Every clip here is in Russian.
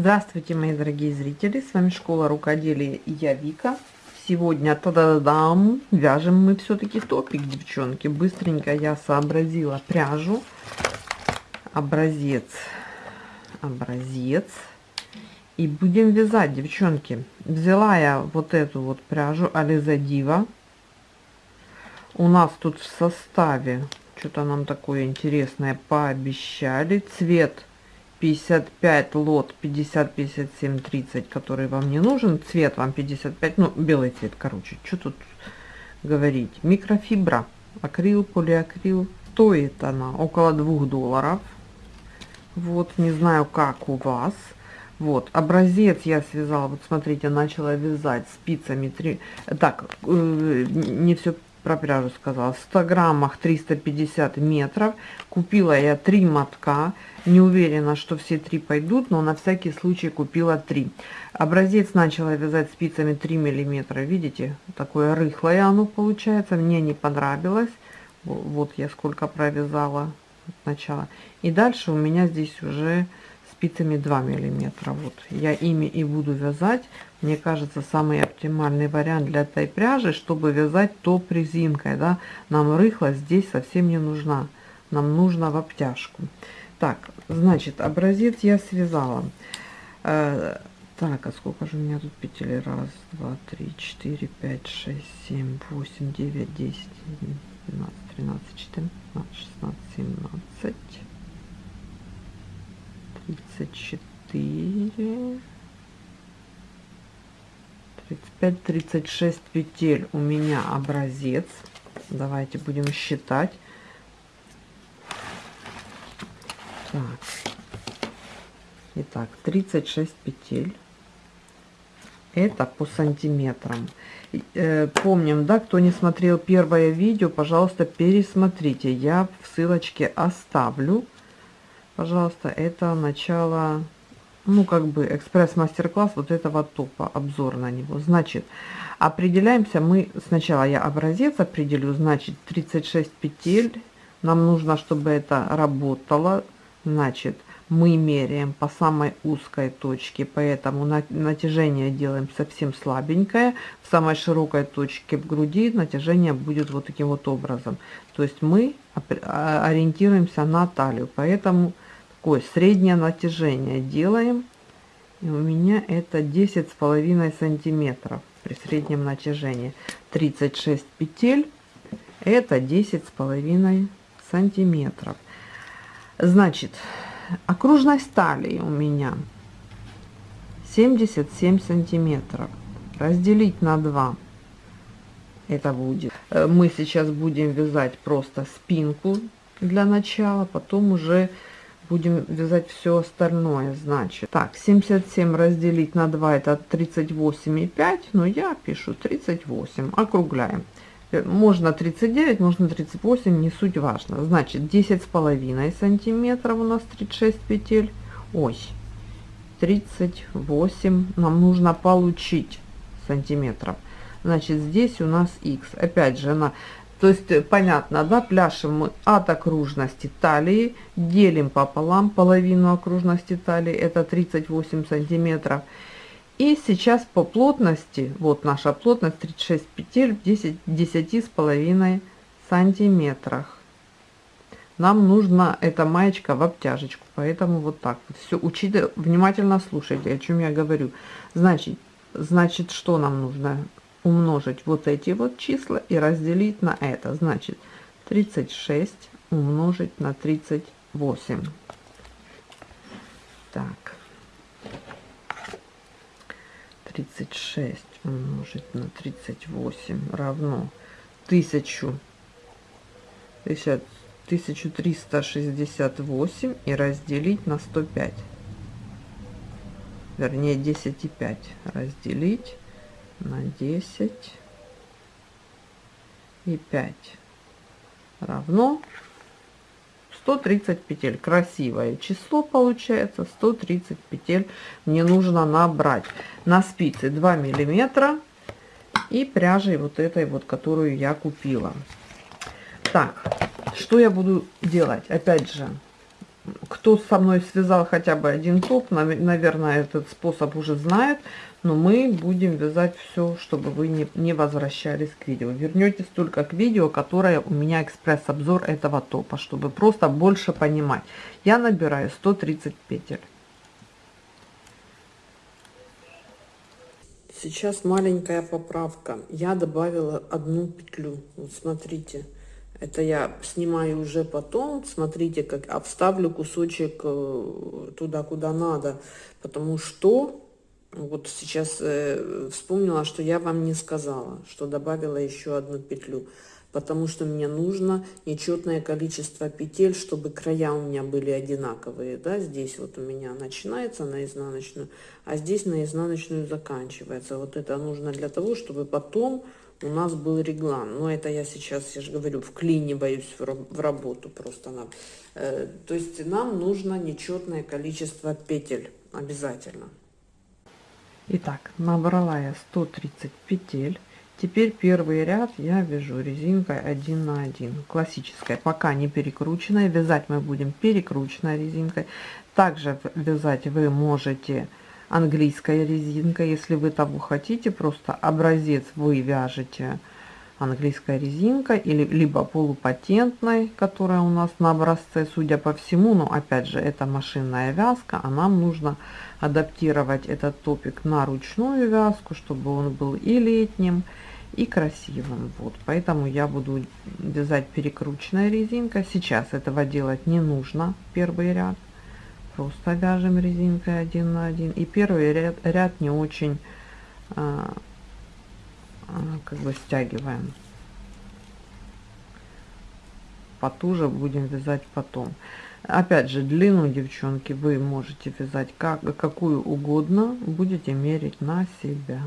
Здравствуйте, мои дорогие зрители! С вами Школа Рукоделия и я Вика. Сегодня, та-да-дам, вяжем мы все-таки топик, девчонки. Быстренько я сообразила пряжу. Образец. Образец. И будем вязать, девчонки. Взяла я вот эту вот пряжу Ализа Дива. У нас тут в составе что-то нам такое интересное пообещали. Цвет 55 лот 50 57 30 который вам не нужен цвет вам 55 ну белый цвет короче что тут говорить. Микрофибра акрил полиакрил. Стоит она около двух долларов. Вот не знаю как у вас. Вот образец я связала вот смотрите начала вязать спицами 3 так э, не все про пряжу сказала. В 100 граммах 350 метров. Купила я три мотка. Не уверена, что все три пойдут, но на всякий случай купила три. Образец начала вязать спицами 3 миллиметра. Видите, такое рыхлое оно получается. Мне не понравилось. Вот я сколько провязала сначала. И дальше у меня здесь уже спицами 2 миллиметра. Вот. Я ими и буду вязать. Мне кажется самый оптимальный вариант для этой пряжи чтобы вязать топ резинкой да. Нам рыхлость здесь совсем не нужна. Нам нужно в обтяжку. Так значит образец я связала. Э, так а сколько же у меня тут петель? Раз два три четыре пять шесть семь восемь девять десять двенадцать тринадцать четырнадцать шестнадцать семнадцать 34 35 36 петель у меня образец. Давайте будем считать. Так. Итак 36 петель. Это по сантиметрам. Э, помним да кто не смотрел первое видео пожалуйста пересмотрите. Я в ссылочке оставлю пожалуйста, это начало, ну, как бы экспресс-мастер-класс вот этого топа, обзор на него. Значит, определяемся мы, сначала я образец определю, значит, 36 петель, нам нужно, чтобы это работало, значит, мы меряем по самой узкой точке, поэтому натяжение делаем совсем слабенькое. В самой широкой точке в груди натяжение будет вот таким вот образом. То есть мы ориентируемся на талию, поэтому такое среднее натяжение делаем. И у меня это 10 с половиной сантиметров при среднем натяжении. 36 петель это 10 с половиной сантиметров. Значит, окружность талии у меня 77 сантиметров. Разделить на 2 это будет. Э, мы сейчас будем вязать просто спинку для начала, потом уже будем вязать все остальное значит. Так 77 разделить на 2 это 38,5 но я пишу 38 округляем. Э, можно 39 можно 38 не суть важно. Значит 10 с половиной сантиметров у нас 36 петель. Ой 38 нам нужно получить сантиметров. Значит здесь у нас x опять же она то есть, э, понятно, да, пляшем мы от окружности талии, делим пополам половину окружности талии, это 38 сантиметров. И сейчас по плотности, вот наша плотность 36 петель в 10, 10 с половиной сантиметрах. Нам нужна эта маечка в обтяжечку, поэтому вот так вот все учите, внимательно слушайте, о чем я говорю. Значит, значит, что нам нужно? Умножить вот эти вот числа и разделить на это. Значит, 36 умножить на 38. Так. 36 умножить на 38 равно 1000, 1368 и разделить на 105. Вернее, 10,5 разделить на 10 и 5 равно 130 петель. Красивое число получается 130 петель мне нужно набрать на спице 2 миллиметра и пряжей вот этой вот которую я купила. Так что я буду делать? Опять же кто со мной связал хотя бы один топ, наверное, этот способ уже знает, но мы будем вязать все, чтобы вы не, не возвращались к видео. Вернетесь только к видео, которое у меня экспресс-обзор этого топа, чтобы просто больше понимать. Я набираю 130 петель. Сейчас маленькая поправка. Я добавила одну петлю. Вот смотрите. Это я снимаю уже потом. Смотрите, как обставлю кусочек э, туда, куда надо. Потому что вот сейчас э, вспомнила, что я вам не сказала, что добавила еще одну петлю. Потому что мне нужно нечетное количество петель, чтобы края у меня были одинаковые. Да? Здесь вот у меня начинается на изнаночную, а здесь на изнаночную заканчивается. Вот это нужно для того, чтобы потом у нас был реглан. Но это я сейчас, я же говорю, вклиниваюсь в работу просто. Нам. Э, то есть нам нужно нечетное количество петель обязательно. Итак, набрала я 130 петель. Теперь первый ряд я вяжу резинкой 1 на 1, классической, пока не перекрученной. Вязать мы будем перекрученной резинкой. Также вязать вы можете английская резинка, если вы того хотите, просто образец вы вяжете английская резинка или либо полупатентной, которая у нас на образце, судя по всему, но опять же это машинная вязка, а нам нужно адаптировать этот топик на ручную вязку, чтобы он был и летним, и красивым. Вот, поэтому я буду вязать перекрученной резинкой. Сейчас этого делать не нужно, первый ряд просто вяжем резинкой один на один. И первый ряд, ряд не очень а, а, как бы стягиваем. Потуже будем вязать потом. Опять же длину девчонки вы можете вязать как какую угодно будете мерить на себя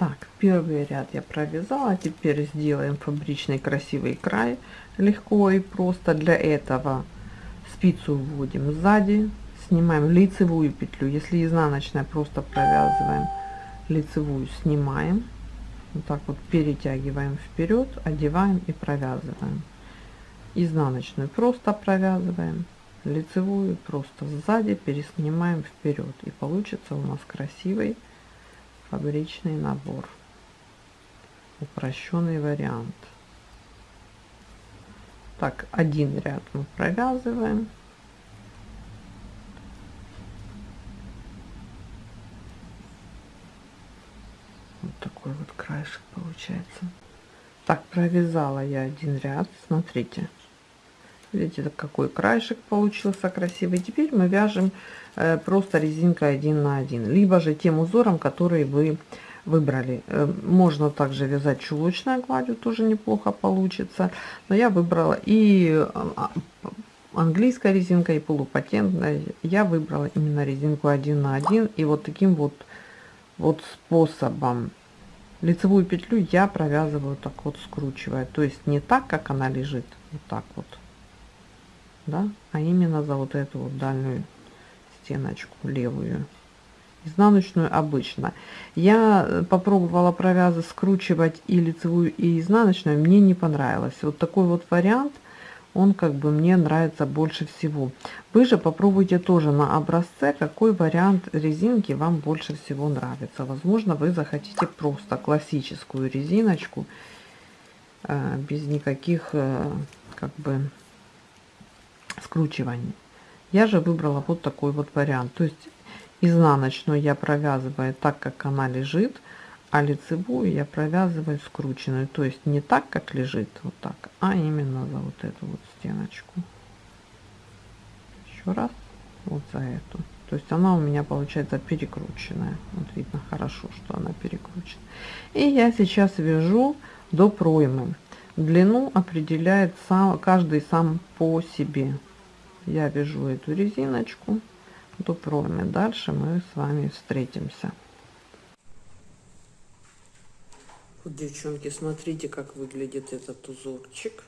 Так, первый ряд я провязала. Теперь сделаем фабричный красивый край легко и просто. Для этого спицу вводим сзади, снимаем лицевую петлю. Если изнаночная, просто провязываем лицевую, снимаем. Вот так вот перетягиваем вперед, одеваем и провязываем. Изнаночную просто провязываем, лицевую просто сзади переснимаем вперед. И получится у нас красивый фабричный набор. Упрощенный вариант. Так один ряд мы провязываем. Вот такой вот краешек получается. Так провязала я один ряд. Смотрите. Видите какой краешек получился красивый. Теперь мы вяжем просто резинкой один на один либо же тем узором который вы выбрали. Э, можно также вязать чулочной гладью тоже неплохо получится. Но я выбрала и а, английская резинка и полупатентная я выбрала именно резинку один на один. И вот таким вот вот способом лицевую петлю я провязываю так вот скручивая. То есть не так как она лежит вот так вот. Да, а именно за вот эту вот дальнюю стеночку левую изнаночную обычно. Я э, попробовала провязы скручивать и лицевую и изнаночную мне не понравилось. Вот такой вот вариант он как бы мне нравится больше всего. Вы же попробуйте тоже на образце какой вариант резинки вам больше всего нравится. Возможно вы захотите просто классическую резиночку э, без никаких э, как бы скручиваний. Я же выбрала вот такой вот вариант. То есть изнаночную я провязываю так, как она лежит, а лицевую я провязываю скрученную. То есть не так, как лежит, вот так, а именно за вот эту вот стеночку. Еще раз, вот за эту. То есть она у меня получается перекрученная. Вот видно хорошо, что она перекручена. И я сейчас вяжу до проймы. Длину определяет сам, каждый сам по себе я вяжу эту резиночку. До проймы дальше мы с вами встретимся. Вот девчонки смотрите как выглядит этот узорчик.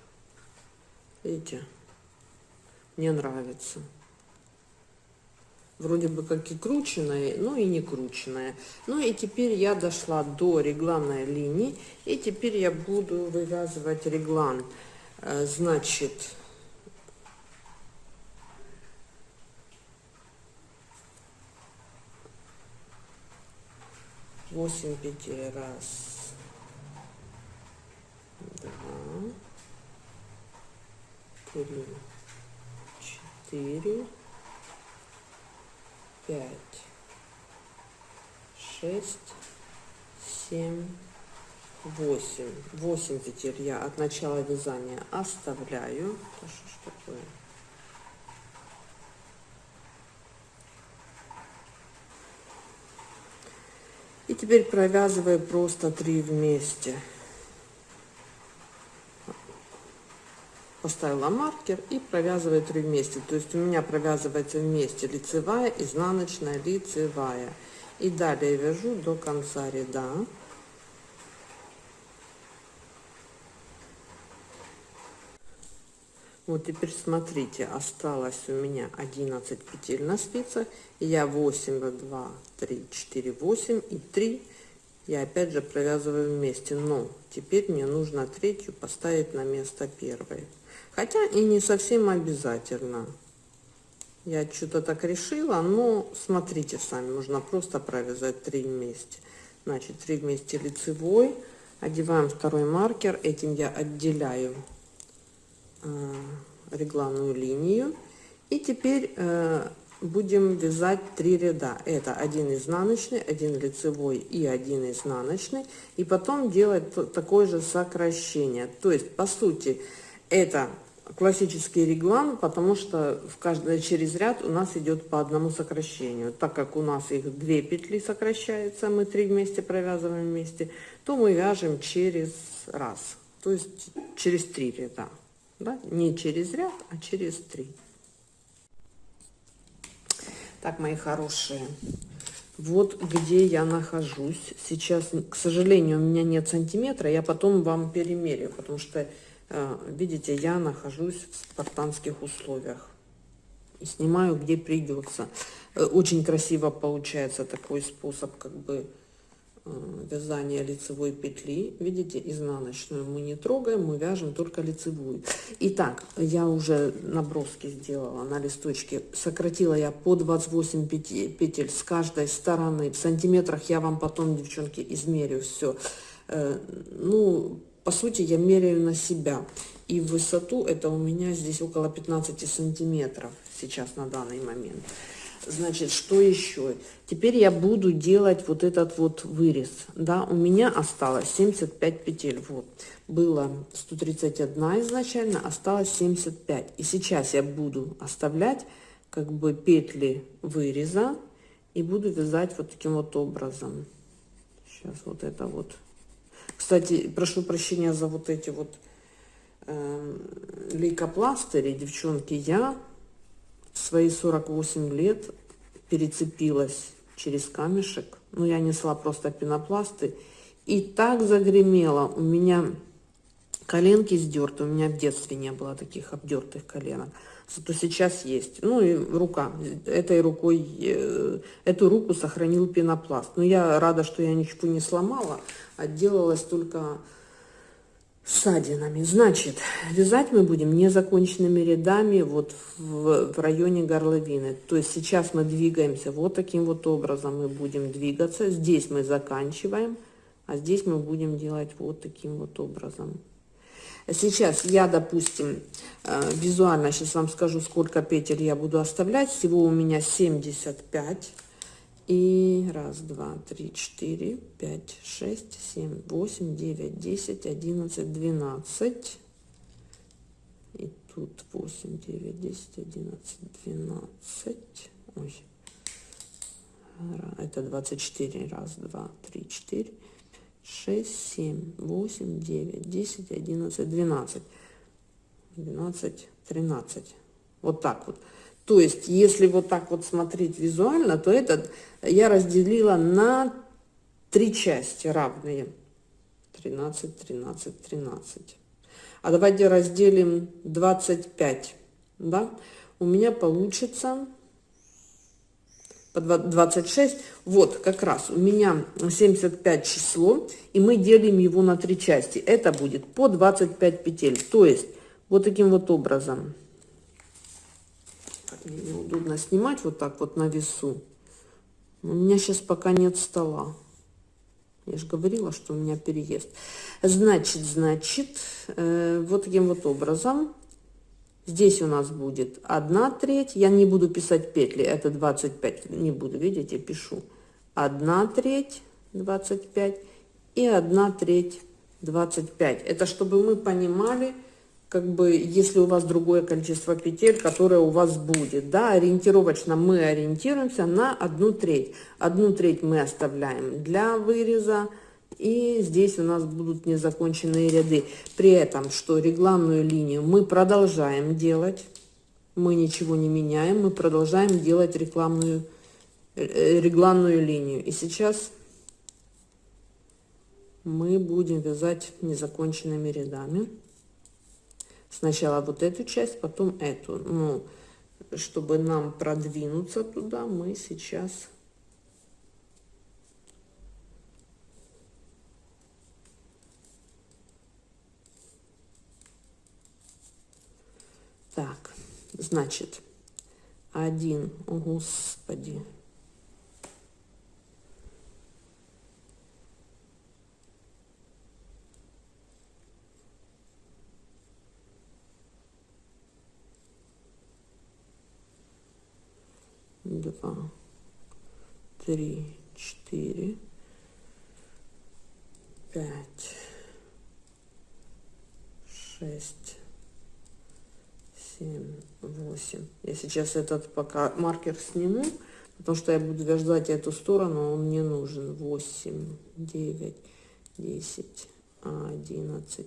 Видите? Мне нравится. Вроде бы как и крученная, но и не крученная. Ну и теперь я дошла до регланной линии, и теперь я буду вывязывать реглан. Э, значит, восемь петель, раз, два, три, четыре, пять, шесть, семь, восемь. Восемь петель я от начала вязания оставляю. Это что ж такое? И теперь провязываю просто три вместе. поставила маркер и провязываю три вместе. То есть у меня провязывается вместе лицевая, изнаночная, лицевая. И далее вяжу до конца ряда. Вот теперь смотрите, осталось у меня 11 петель на спицах. Я 8, 2, 3, 4, 8 и 3 я опять же провязываю вместе. Но теперь мне нужно третью поставить на место первой. Хотя и не совсем обязательно. Я что-то так решила, но смотрите сами, нужно просто провязать 3 вместе. Значит, 3 вместе лицевой, одеваем второй маркер, этим я отделяю регланную линию. И теперь э, будем вязать 3 ряда. Это один изнаночный, один лицевой и один изнаночный. И потом делать такое же сокращение. То есть, по сути, это классический реглан, потому что в каждый через ряд у нас идет по одному сокращению. Так как у нас их две петли сокращается, мы три вместе провязываем вместе, то мы вяжем через раз, то есть через три ряда. Да? Не через ряд, а через три. Так, мои хорошие, вот где я нахожусь. Сейчас, к сожалению, у меня нет сантиметра, я потом вам перемерю, потому что Э, видите, я нахожусь в спартанских условиях. И снимаю, где придется. Э, очень красиво получается такой способ, как бы, э, вязания лицевой петли. Видите, изнаночную мы не трогаем, мы вяжем только лицевую. Итак, я уже наброски сделала на листочке. Сократила я по 28 петель с каждой стороны. В сантиметрах я вам потом, девчонки, измерю все. Ну, по сути, я меряю на себя. И высоту это у меня здесь около 15 сантиметров сейчас на данный момент. Значит, что еще? Теперь я буду делать вот этот вот вырез. Да, у меня осталось 75 петель. Вот, было 131 изначально, осталось 75. И сейчас я буду оставлять как бы петли выреза и буду вязать вот таким вот образом. Сейчас вот это вот кстати, прошу прощения за вот эти вот э, лейкопластыри, девчонки. Я в свои 48 лет перецепилась через камешек. Ну, я несла просто пенопласты. И так загремело. У меня коленки сдерты. У меня в детстве не было таких обдертых коленок. Зато сейчас есть. Ну и рука. Этой рукой, э, эту руку сохранил пенопласт. Но я рада, что я ничего не сломала отделалась только ссадинами. Значит, вязать мы будем незаконченными рядами вот в, в районе горловины. То есть сейчас мы двигаемся вот таким вот образом мы будем двигаться. Здесь мы заканчиваем, а здесь мы будем делать вот таким вот образом. Сейчас я, допустим, э, визуально сейчас вам скажу, сколько петель я буду оставлять. Всего у меня 75 и раз, два, три, четыре, пять, шесть, семь, восемь, девять, десять, одиннадцать, двенадцать. И тут восемь, девять, десять, одиннадцать, двенадцать. Ой. Это двадцать четыре. Раз, два, три, четыре, шесть, семь, восемь, девять, десять, одиннадцать, двенадцать. Двенадцать, тринадцать. Вот так вот. То есть, если вот так вот смотреть визуально, то этот я разделила на три части равные. 13, 13, 13. А давайте разделим 25, да? У меня получится по 26. Вот, как раз у меня 75 число, и мы делим его на три части. Это будет по 25 петель. То есть, вот таким вот образом. Неудобно снимать вот так вот на весу. У меня сейчас пока нет стола. Я же говорила, что у меня переезд. Значит, значит, э, вот таким вот образом Здесь у нас будет 1 треть. Я не буду писать петли, это 25. Не буду, видите, пишу. 1 треть 25 и 1 треть 25. Это чтобы мы понимали, как бы, если у вас другое количество петель, которое у вас будет. Да, ориентировочно мы ориентируемся на 1 треть. 1 треть мы оставляем для выреза и здесь у нас будут незаконченные ряды. При этом, что регланную линию мы продолжаем делать, мы ничего не меняем, мы продолжаем делать рекламную, э, регланную линию. И сейчас мы будем вязать незаконченными рядами. Сначала вот эту часть, потом эту. Ну, чтобы нам продвинуться туда, мы сейчас Так, значит, один, Господи. Два, три, четыре, пять, шесть, 7, 8. Я сейчас этот пока маркер сниму, потому что я буду вязать эту сторону, он мне нужен. 8, 9, 10, 11,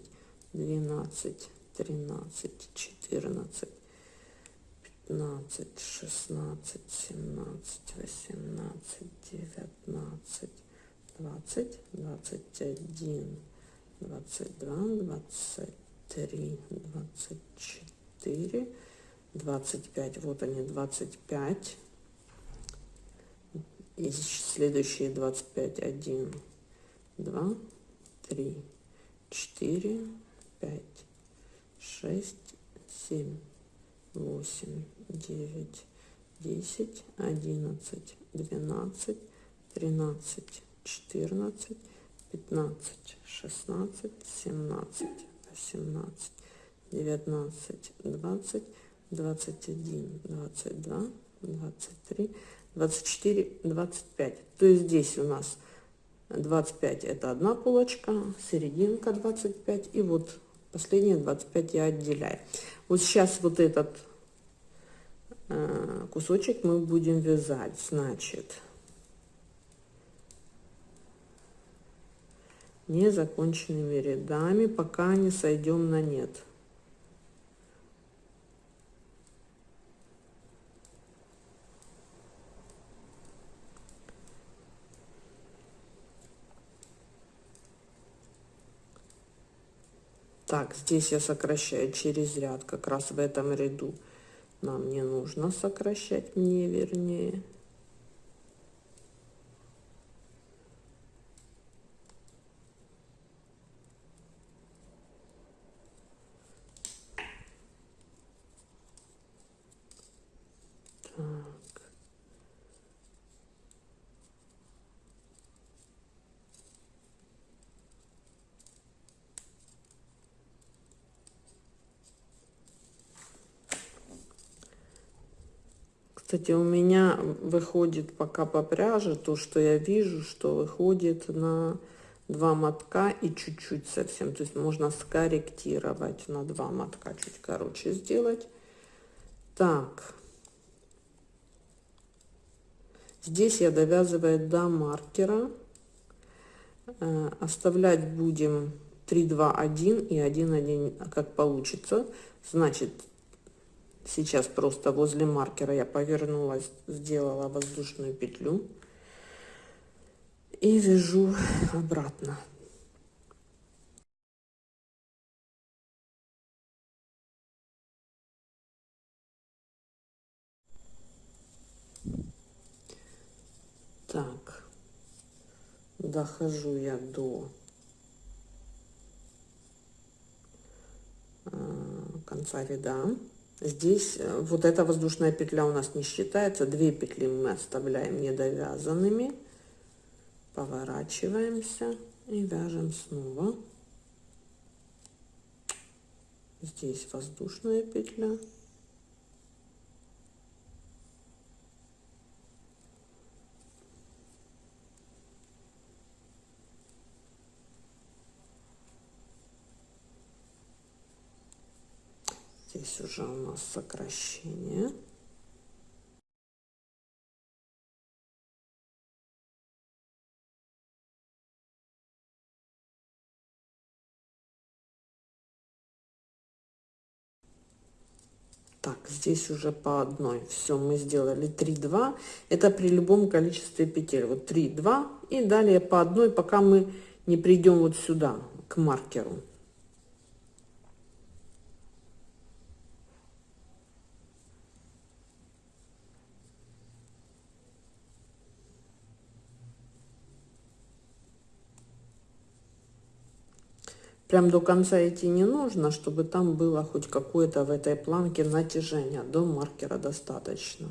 12, 13, 14, 15, 16, 17, 18, 19, 20, 21, 22, 23, 24. 4, 25, вот они 25, и следующие 25, 1, 2, 3, 4, 5, 6, 7, 8, 9, 10, 11, 12, 13, 14, 15, 16, 17, 18, 19, 20, 21, 22, 23, 24, 25. То есть здесь у нас 25 это одна полочка, серединка 25 и вот последние 25 я отделяю. Вот сейчас вот этот э, кусочек мы будем вязать, значит, незаконченными рядами, пока не сойдем на нет. Так, здесь я сокращаю через ряд, как раз в этом ряду. Нам не нужно сокращать, мне вернее. Кстати, у меня выходит пока по пряже то, что я вижу, что выходит на два мотка и чуть-чуть совсем. То есть можно скорректировать на два мотка, чуть короче сделать. Так. Здесь я довязываю до маркера. Э, оставлять будем 3, 2, 1 и 1, 1, как получится. Значит, Сейчас просто возле маркера я повернулась, сделала воздушную петлю и вяжу обратно. Так, дохожу я до э, конца ряда. Здесь э, вот эта воздушная петля у нас не считается. Две петли мы оставляем недовязанными. Поворачиваемся и вяжем снова. Здесь воздушная петля. Здесь уже у нас сокращение. Так, здесь уже по одной. Все, мы сделали 3, 2. Это при любом количестве петель. Вот 3, 2. И далее по одной, пока мы не придем вот сюда, к маркеру. Прям до конца идти не нужно, чтобы там было хоть какое-то в этой планке натяжение. До маркера достаточно.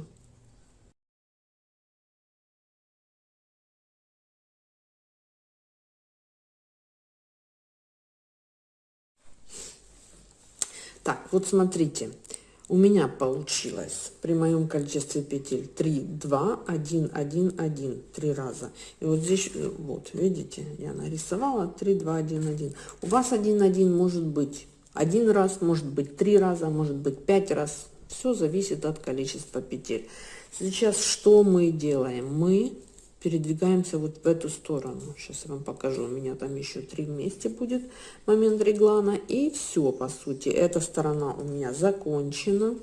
Так, вот смотрите у меня получилось при моем количестве петель 3 2 1 1 1 три раза. И вот здесь э, вот видите я нарисовала 3 2 1 1 у вас 1 1 может быть один раз может быть три раза может быть пять раз. Все зависит от количества петель. Сейчас что мы делаем? Мы передвигаемся вот в эту сторону. Сейчас я вам покажу. У меня там еще три вместе будет момент реглана. И все, по сути. Эта сторона у меня закончена.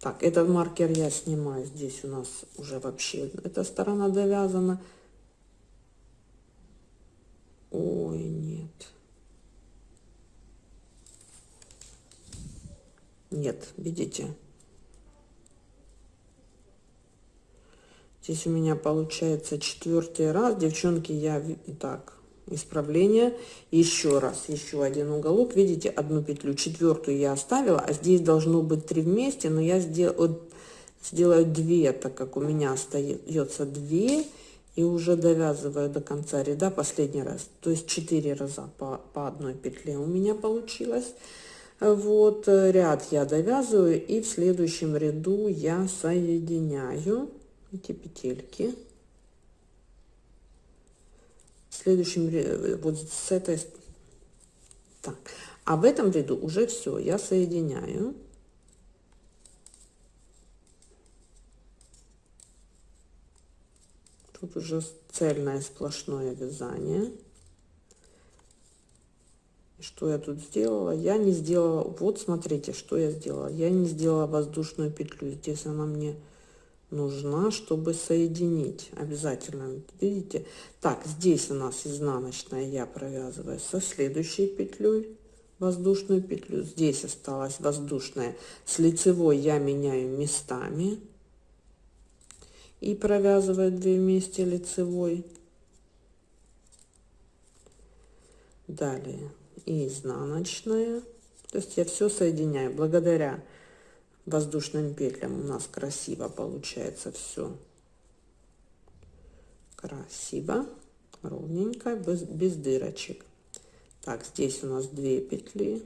Так, этот маркер я снимаю. Здесь у нас уже вообще эта сторона довязана. Ой, нет. Нет, видите? Здесь у меня получается четвертый раз. Девчонки, я так, исправление. Еще раз, еще один уголок. Видите, одну петлю, четвертую я оставила, а здесь должно быть три вместе, но я сделаю, сделаю две, так как у меня остается две и уже довязываю до конца ряда последний раз то есть четыре раза по, по одной петле у меня получилось вот э, ряд я довязываю и в следующем ряду я соединяю эти петельки. В следующем э, вот с этой так. А в этом ряду уже все я соединяю. Тут уже цельное сплошное вязание что я тут сделала. Я не сделала вот смотрите что я сделала. Я не сделала воздушную петлю. Здесь она мне нужна чтобы соединить обязательно. Видите? Так здесь у нас изнаночная я провязываю со следующей петлей воздушную петлю. Здесь осталась воздушная. С лицевой я меняю местами и провязываю 2 вместе лицевой. Далее и изнаночная. То есть я все соединяю. Благодаря воздушным петлям у нас красиво получается все красиво ровненько без, без дырочек. Так здесь у нас 2 петли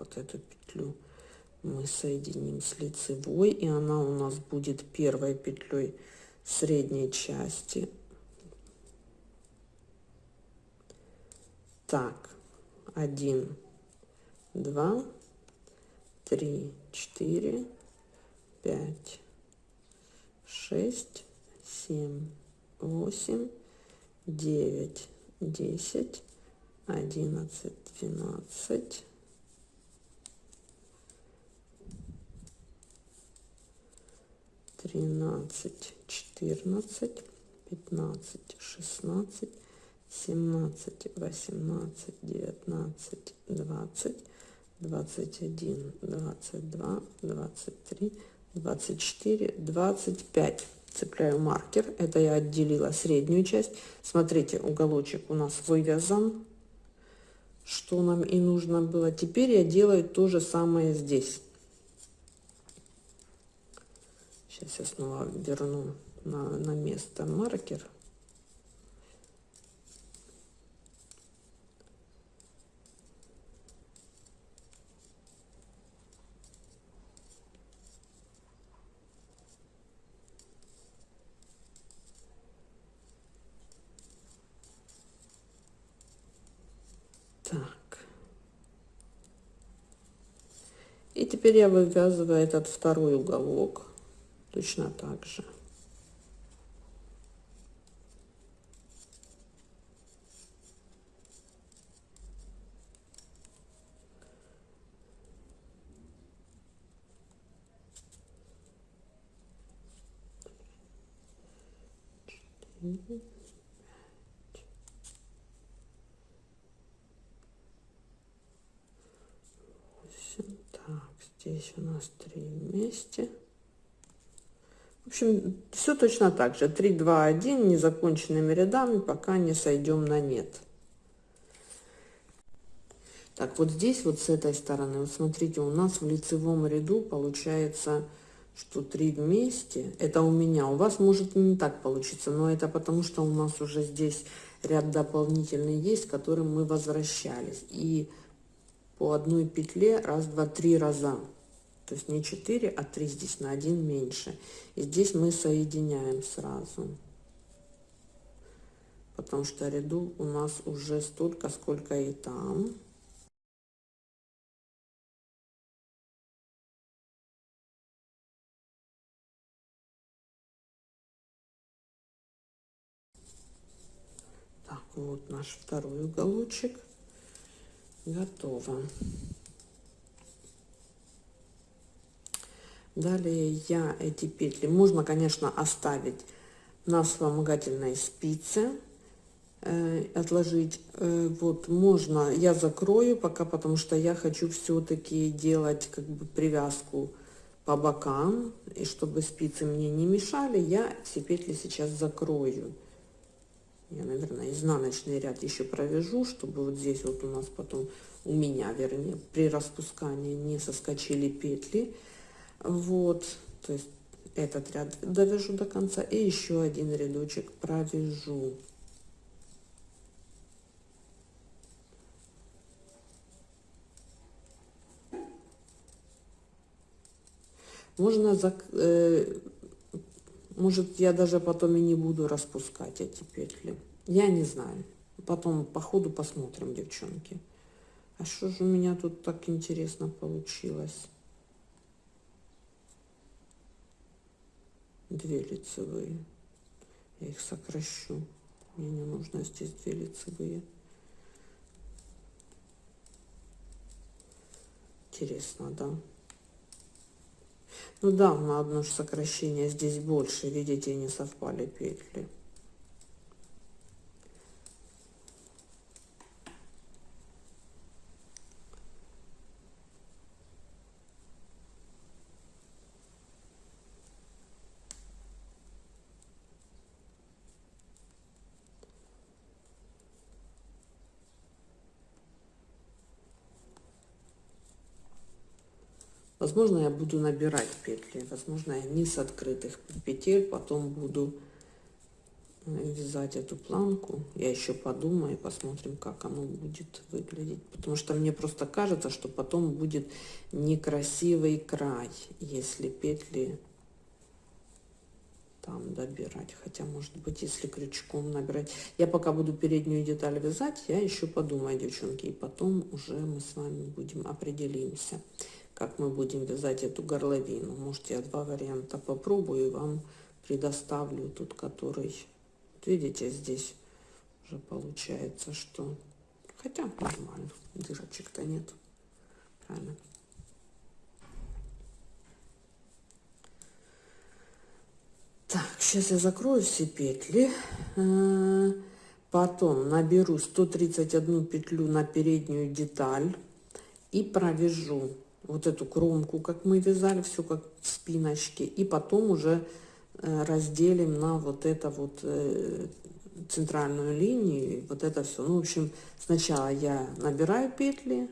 вот эту петлю мы соединим с лицевой и она у нас будет первой петлей средней части. Так один два три четыре пять шесть семь восемь девять десять одиннадцать, двенадцать, тринадцать, четырнадцать, пятнадцать, шестнадцать, семнадцать, восемнадцать, девятнадцать, двадцать, двадцать один, двадцать два, двадцать три, двадцать четыре, двадцать пять. Цепляю маркер. Это я отделила среднюю часть. Смотрите уголочек у нас вывязан. Что нам и нужно было. Теперь я делаю то же самое здесь сейчас я снова верну на, на место маркер Так. И теперь я вывязываю этот второй уголок точно так же. Mm-hmm. Здесь у нас три вместе. Общем, все точно так же. 3, 2, 1 незаконченными рядами, пока не сойдем на нет. Так, вот здесь, вот с этой стороны, вот смотрите, у нас в лицевом ряду получается, что 3 вместе. Это у меня. У вас может не так получиться, но это потому, что у нас уже здесь ряд дополнительный есть, которым мы возвращались. И по одной петле раз два три раза то есть не 4 а 3 здесь на 1 меньше. И здесь мы соединяем сразу. Потому что ряду у нас уже столько сколько и там. Так вот наш второй уголочек. Готово. Далее я эти петли, можно, конечно, оставить на вспомогательной спице, э, отложить. Э, вот, можно, я закрою пока, потому что я хочу все-таки делать как бы привязку по бокам, и чтобы спицы мне не мешали, я все петли сейчас закрою я наверное изнаночный ряд еще провяжу чтобы вот здесь вот у нас потом у меня вернее при распускании не соскочили петли вот то есть этот ряд довяжу до конца и еще один рядочек провяжу можно э, может, я даже потом и не буду распускать эти петли. Я не знаю. Потом по ходу посмотрим, девчонки. А что же у меня тут так интересно получилось? Две лицевые. Я их сокращу. Мне не нужно здесь две лицевые. Интересно, да? Ну да, на одно сокращение здесь больше, видите, не совпали петли. Возможно, я буду набирать петли. Возможно, я не с открытых петель потом буду э, вязать эту планку. Я еще подумаю, посмотрим, как оно будет выглядеть. Потому что мне просто кажется, что потом будет некрасивый край, если петли там добирать. Хотя, может быть, если крючком набирать. Я пока буду переднюю деталь вязать, я еще подумаю, девчонки. И потом уже мы с вами будем определимся как мы будем вязать эту горловину. Может, я два варианта попробую и вам предоставлю тут, который, видите, здесь уже получается, что Хотя нормально, дырочек-то нет. Правильно. Так, сейчас я закрою все петли. Э, потом наберу 131 петлю на переднюю деталь и провяжу вот эту кромку, как мы вязали, все как в спиночке. И потом уже э, разделим на вот это вот э, центральную линию, вот это все. Ну, в общем, сначала я набираю петли,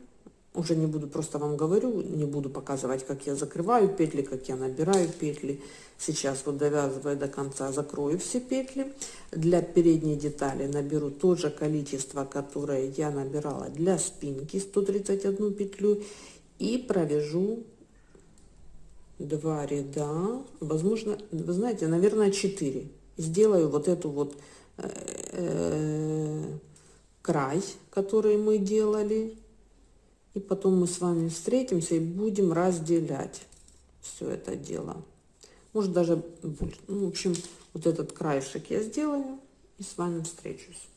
уже не буду, просто вам говорю, не буду показывать, как я закрываю петли, как я набираю петли. Сейчас вот довязывая до конца, закрою все петли. Для передней детали наберу то же количество, которое я набирала для спинки, 131 петлю. И провяжу два ряда, возможно, вы знаете, наверное, 4. Сделаю вот эту вот э, э, край, который мы делали. И потом мы с вами встретимся и будем разделять все это дело. Может даже. Ну, в общем, вот этот краешек я сделаю и с вами встречусь.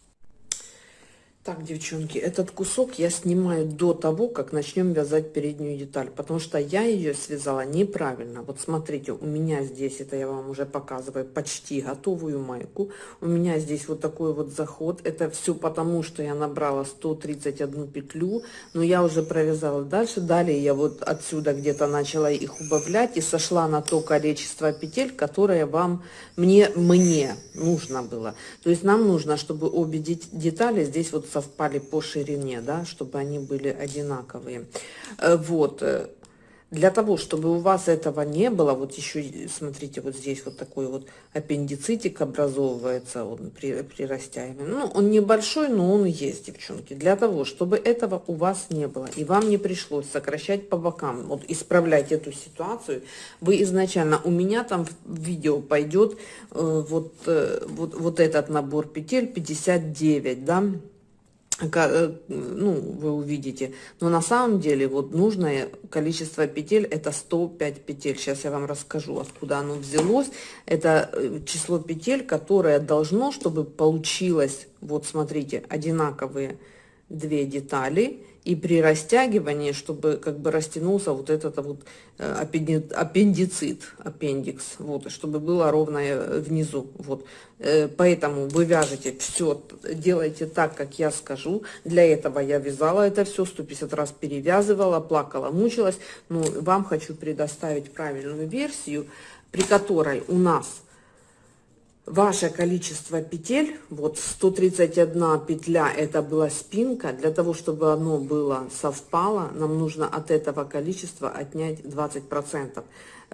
Так, девчонки, этот кусок я снимаю до того, как начнем вязать переднюю деталь, потому что я ее связала неправильно. Вот смотрите, у меня здесь, это я вам уже показываю, почти готовую майку. У меня здесь вот такой вот заход. Это все потому, что я набрала 131 петлю, но я уже провязала дальше. Далее я вот отсюда где-то начала их убавлять и сошла на то количество петель, которое вам, мне, мне нужно было. То есть нам нужно, чтобы обе детали здесь вот совпали по ширине, да, чтобы они были одинаковые. Э, вот. Э, для того, чтобы у вас этого не было, вот еще, смотрите, вот здесь вот такой вот аппендицитик образовывается он при, при растягивании. Ну, он небольшой, но он есть, девчонки. Для того, чтобы этого у вас не было, и вам не пришлось сокращать по бокам, вот исправлять эту ситуацию, вы изначально, у меня там в видео пойдет э, вот, э, вот, вот этот набор петель 59, да, Э, ну, вы увидите. Но на самом деле вот нужное количество петель это 105 петель. Сейчас я вам расскажу, откуда оно взялось. Это э, число петель, которое должно, чтобы получилось, вот смотрите, одинаковые две детали и при растягивании, чтобы как бы растянулся вот этот вот э, аппендицит, аппендикс, вот, чтобы было ровное внизу, вот. Э, поэтому вы вяжете все, делайте так, как я скажу. Для этого я вязала это все, 150 раз перевязывала, плакала, мучилась. Но вам хочу предоставить правильную версию, при которой у нас ваше количество петель, вот 131 петля, это была спинка, для того, чтобы оно было совпало, нам нужно от этого количества отнять 20%.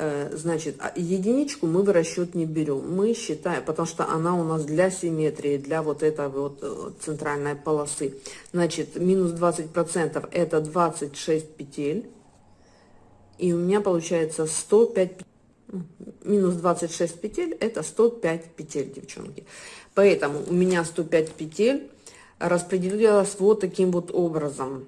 Э, значит, а единичку мы в расчет не берем, мы считаем, потому что она у нас для симметрии, для вот этой вот э, центральной полосы. Значит, минус 20% это 26 петель, и у меня получается 105 петель минус 26 петель это 105 петель девчонки. Поэтому у меня 105 петель распределилась вот таким вот образом.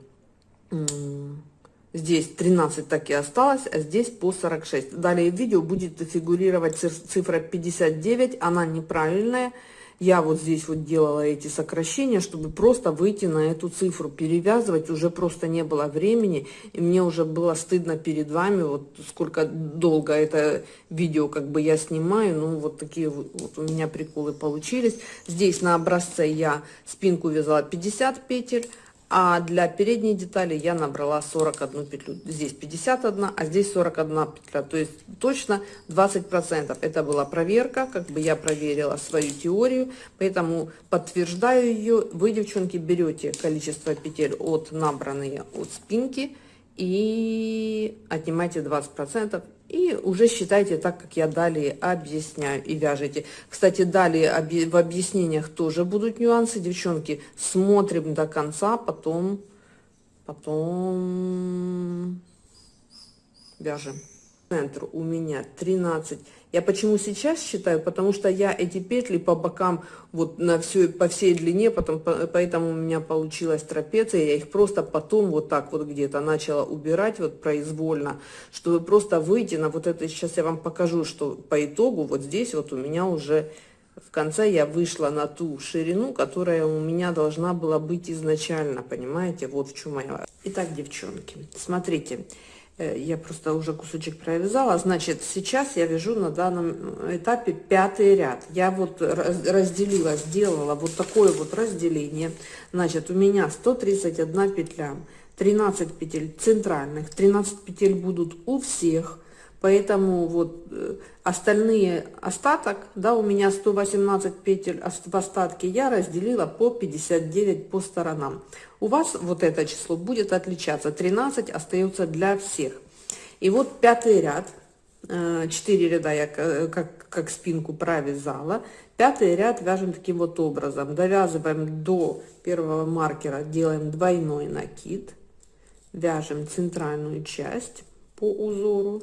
Здесь 13 так и осталось а здесь по 46 далее в видео будет фигурировать цифра 59 она неправильная я вот здесь вот делала эти сокращения, чтобы просто выйти на эту цифру. Перевязывать уже просто не было времени, и мне уже было стыдно перед вами, вот сколько долго это видео как бы я снимаю, ну вот такие вот, у меня приколы получились. Здесь на образце я спинку вязала 50 петель, а для передней детали я набрала 41 петлю. Здесь 51, а здесь 41 петля. То есть точно 20%. Это была проверка, как бы я проверила свою теорию, поэтому подтверждаю ее. Вы, девчонки, берете количество петель от набранные от спинки и отнимайте 20% и уже считайте так, как я далее объясняю и вяжете. Кстати, далее в объяснениях тоже будут нюансы, девчонки. Смотрим до конца, потом, потом вяжем. Центр у меня 13 я почему сейчас считаю? Потому что я эти петли по бокам, вот на всю, по всей длине, потом, поэтому у меня получилась трапеция, я их просто потом вот так вот где-то начала убирать вот произвольно, чтобы просто выйти на вот это, сейчас я вам покажу, что по итогу вот здесь вот у меня уже в конце я вышла на ту ширину, которая у меня должна была быть изначально, понимаете? Вот в чем моя... Итак, девчонки, смотрите, я просто уже кусочек провязала, значит, сейчас я вяжу на данном этапе пятый ряд. Я вот разделила, сделала вот такое вот разделение. Значит, у меня 131 петля, 13 петель центральных, 13 петель будут у всех, Поэтому вот э, остальные остаток, да, у меня 118 петель в остатке, я разделила по 59 по сторонам. У вас вот это число будет отличаться, 13 остается для всех. И вот пятый ряд, 4 э, ряда я как, как спинку провязала, пятый ряд вяжем таким вот образом. Довязываем до первого маркера, делаем двойной накид, вяжем центральную часть по узору,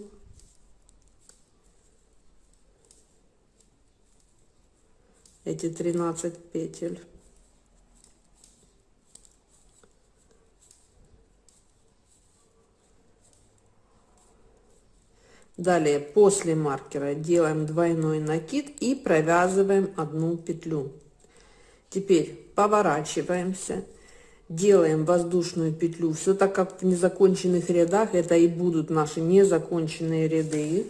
эти 13 петель. Далее после маркера делаем двойной накид и провязываем одну петлю. Теперь поворачиваемся, делаем воздушную петлю. Все так как в незаконченных рядах, это и будут наши незаконченные ряды.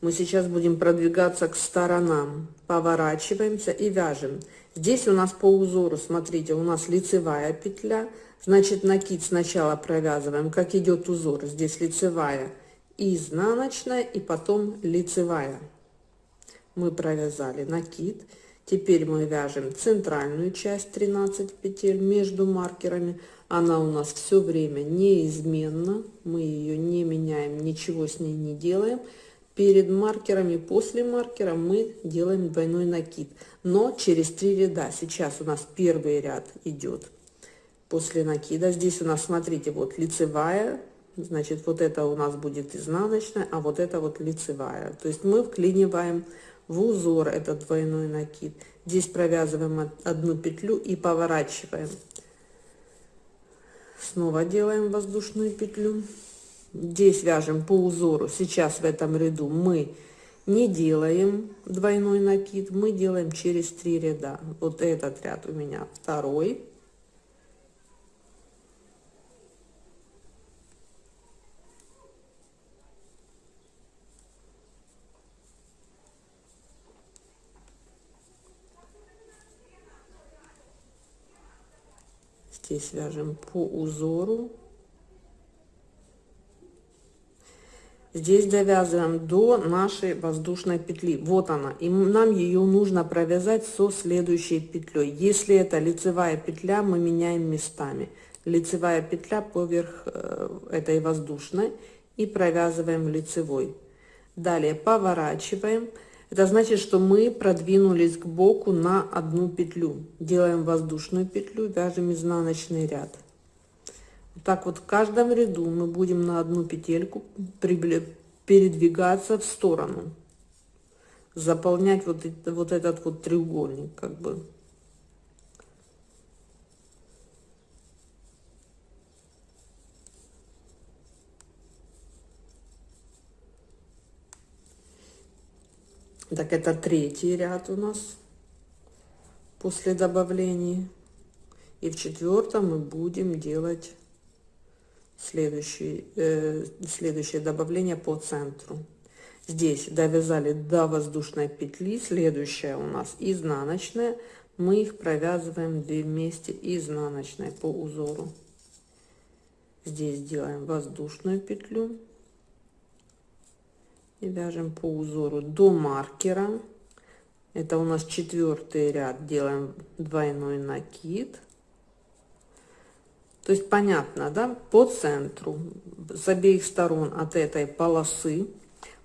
Мы сейчас будем продвигаться к сторонам. Поворачиваемся и вяжем. Здесь у нас по узору смотрите у нас лицевая петля. Значит накид сначала провязываем как идет узор. Здесь лицевая изнаночная и потом лицевая. Мы провязали накид. Теперь мы вяжем центральную часть 13 петель между маркерами. Она у нас все время неизменна. Мы ее не меняем ничего с ней не делаем. Перед маркерами после маркера мы делаем двойной накид. Но через три ряда. Сейчас у нас первый ряд идет после накида. Здесь у нас смотрите вот лицевая значит вот это у нас будет изнаночная а вот это вот лицевая. То есть мы вклиниваем в узор этот двойной накид. Здесь провязываем одну петлю и поворачиваем. Снова делаем воздушную петлю. Здесь вяжем по узору. Сейчас в этом ряду мы не делаем двойной накид. Мы делаем через три ряда. Вот этот ряд у меня второй здесь вяжем по узору. Здесь довязываем до нашей воздушной петли. Вот она. И нам ее нужно провязать со следующей петлей. Если это лицевая петля мы меняем местами. Лицевая петля поверх э, этой воздушной и провязываем лицевой. Далее поворачиваем это значит что мы продвинулись к боку на одну петлю. Делаем воздушную петлю вяжем изнаночный ряд. Так вот в каждом ряду мы будем на одну петельку передвигаться в сторону. Заполнять вот, это, вот этот вот треугольник как бы так это третий ряд у нас после добавлений и в четвертом мы будем делать следующий, э, следующее добавление по центру. Здесь довязали до воздушной петли, следующая у нас изнаночная, мы их провязываем вместе изнаночной по узору. Здесь делаем воздушную петлю и вяжем по узору до маркера. Это у нас четвертый ряд, делаем двойной накид то есть понятно, да, по центру, с обеих сторон от этой полосы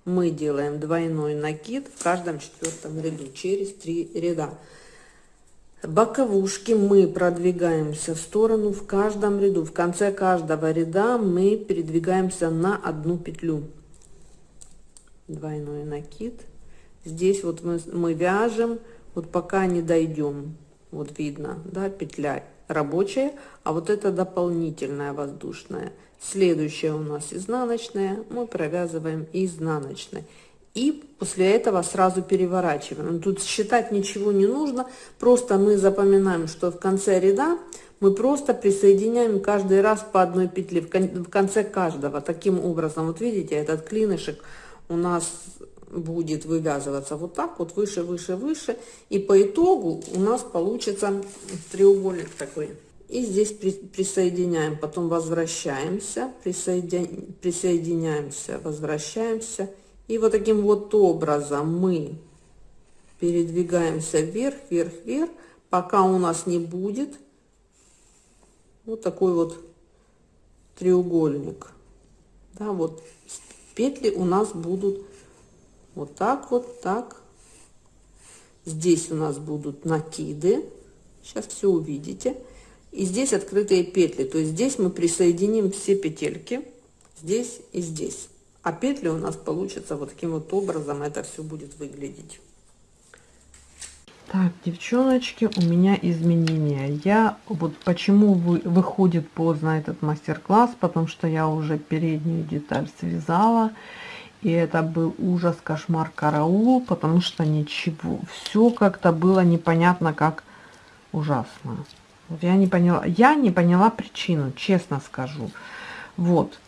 мы делаем двойной накид в каждом четвертом ряду через три ряда. Боковушки мы продвигаемся в сторону в каждом ряду. В конце каждого ряда мы передвигаемся на одну петлю. Двойной накид. Здесь вот мы, мы вяжем, вот пока не дойдем. Вот видно, да, петля рабочая, а вот это дополнительная воздушная. Следующая у нас изнаночная, мы провязываем изнаночной. и после этого сразу переворачиваем. Тут считать ничего не нужно, просто мы запоминаем, что в конце ряда мы просто присоединяем каждый раз по одной петле в конце каждого. Таким образом, вот видите, этот клинышек у нас будет вывязываться вот так вот выше, выше, выше. И по итогу у нас получится треугольник такой. И здесь присоединяем, потом возвращаемся, присоедин... присоединяемся, возвращаемся и вот таким вот образом мы передвигаемся вверх, вверх, вверх, пока у нас не будет вот такой вот треугольник. Да, вот петли у нас будут вот так вот, так. Здесь у нас будут накиды. Сейчас все увидите. И здесь открытые петли. То есть здесь мы присоединим все петельки. Здесь и здесь а петли у нас получится вот таким вот образом это все будет выглядеть так девчоночки у меня изменения. Я вот почему вы, выходит поздно этот мастер-класс потому что я уже переднюю деталь связала и это был ужас кошмар караул потому что ничего все как-то было непонятно как ужасно. Вот я не поняла я не поняла причину честно скажу. Вот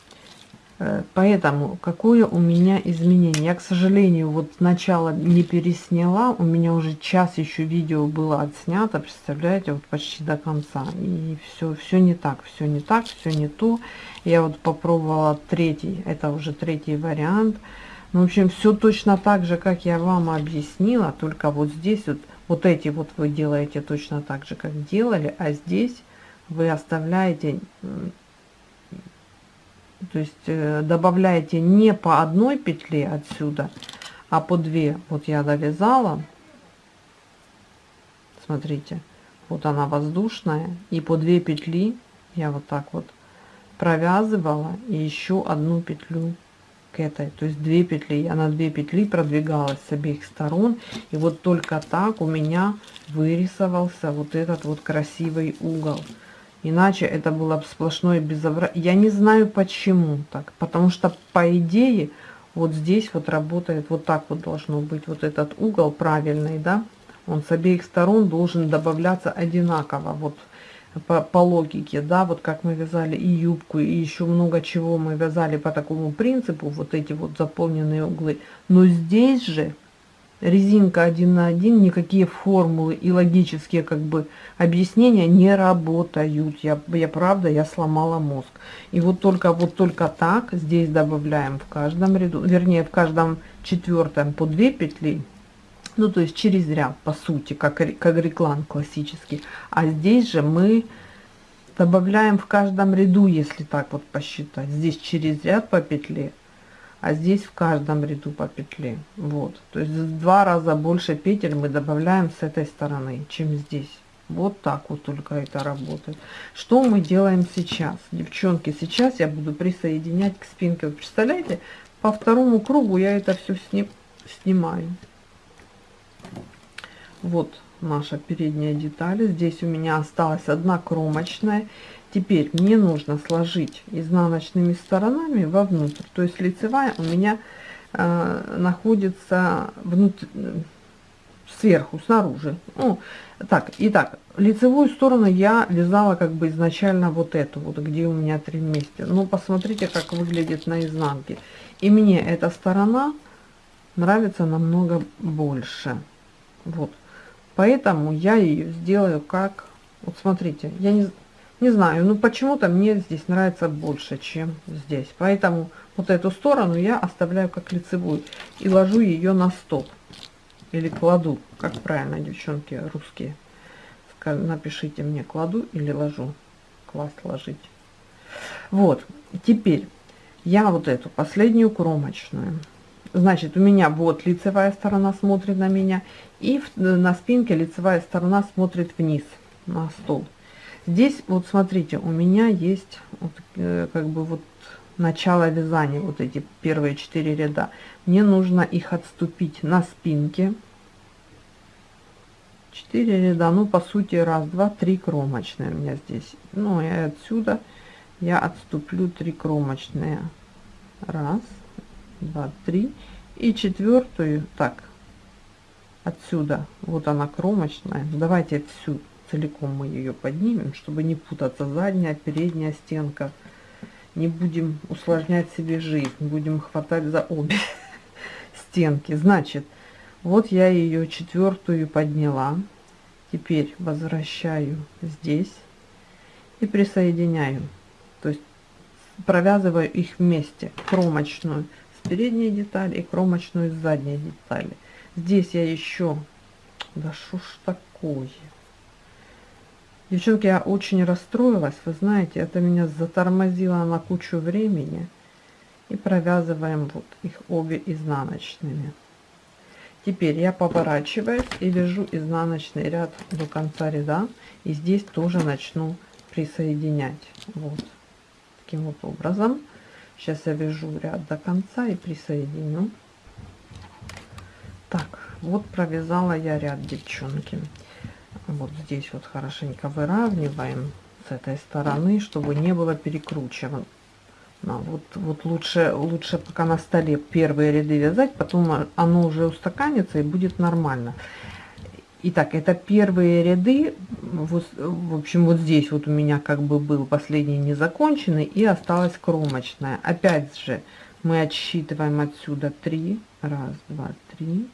поэтому какое у меня изменение? Я, к сожалению, вот сначала не пересняла. У меня уже час еще видео было отснято, представляете, вот почти до конца. И все, все не так, все не так, все не то. Я вот попробовала третий, это уже третий вариант. Ну, в общем, все точно так же, как я вам объяснила, только вот здесь вот, вот эти вот вы делаете точно так же, как делали, а здесь вы оставляете то есть э, добавляете не по одной петле отсюда а по две. Вот я довязала. Смотрите вот она воздушная. И по две петли я вот так вот провязывала и еще одну петлю к этой. То есть две петли. Я на две петли продвигалась с обеих сторон. И вот только так у меня вырисовался вот этот вот красивый угол Иначе это было сплошное безобразие. Я не знаю почему так. Потому что по идее вот здесь вот работает вот так вот должно быть. Вот этот угол правильный, да. Он с обеих сторон должен добавляться одинаково. Вот по, по логике, да, вот как мы вязали и юбку, и еще много чего мы вязали по такому принципу, вот эти вот заполненные углы. Но здесь же резинка один на один, никакие формулы и логические как бы объяснения не работают. Я, я правда, я сломала мозг. И вот только вот только так здесь добавляем в каждом ряду, вернее в каждом четвертом по 2 петли. Ну, то есть через ряд, по сути, как, как реклам классический. А здесь же мы добавляем в каждом ряду, если так вот посчитать. Здесь через ряд по петле, а здесь в каждом ряду по петле. Вот. То есть в два раза больше петель мы добавляем с этой стороны чем здесь. Вот так вот только это работает. Что мы делаем сейчас? Девчонки сейчас я буду присоединять к спинке. Вы представляете? По второму кругу я это все сним, снимаю. Вот наша передняя деталь. Здесь у меня осталась одна кромочная Теперь мне нужно сложить изнаночными сторонами вовнутрь. То есть лицевая у меня э, находится внутрь, сверху, снаружи. Ну, так, итак, лицевую сторону я вязала как бы изначально вот эту, вот где у меня три вместе. Ну, посмотрите, как выглядит на изнанке. И мне эта сторона нравится намного больше. Вот. Поэтому я ее сделаю как... Вот смотрите, я не не знаю, ну почему-то мне здесь нравится больше, чем здесь. Поэтому вот эту сторону я оставляю как лицевую и ложу ее на стоп. Или кладу, как правильно, девчонки русские. Напишите мне, кладу или ложу. Класть, ложить. Вот, теперь я вот эту последнюю кромочную. Значит, у меня вот лицевая сторона смотрит на меня. И на спинке лицевая сторона смотрит вниз на стол. Здесь вот смотрите, у меня есть вот, э, как бы вот начало вязания, вот эти первые четыре ряда. Мне нужно их отступить на спинке. 4 ряда, ну по сути раз, два, три кромочные у меня здесь. Ну и отсюда я отступлю три кромочные. Раз, два, три. И четвертую, так, отсюда, вот она кромочная. Давайте всю целиком мы ее поднимем, чтобы не путаться задняя, передняя стенка. Не будем усложнять себе жизнь, будем хватать за обе стенки. Значит, вот я ее четвертую подняла. Теперь возвращаю здесь и присоединяю. То есть провязываю их вместе, кромочную с передней детали и кромочную с задней детали. Здесь я еще, да что ж такое. Девчонки, я очень расстроилась, вы знаете, это меня затормозило на кучу времени. И провязываем вот их обе изнаночными. Теперь я поворачиваюсь и вяжу изнаночный ряд до конца ряда. И здесь тоже начну присоединять. Вот таким вот образом. Сейчас я вяжу ряд до конца и присоединю. Так, вот провязала я ряд, девчонки. Вот здесь вот хорошенько выравниваем с этой стороны, чтобы не было перекручивано. Вот, вот лучше, лучше пока на столе первые ряды вязать, потом оно уже устаканится и будет нормально. Итак, это первые ряды, вот, в общем, вот здесь вот у меня как бы был последний незаконченный и осталась кромочная. Опять же, мы отсчитываем отсюда 3, раз, два, три,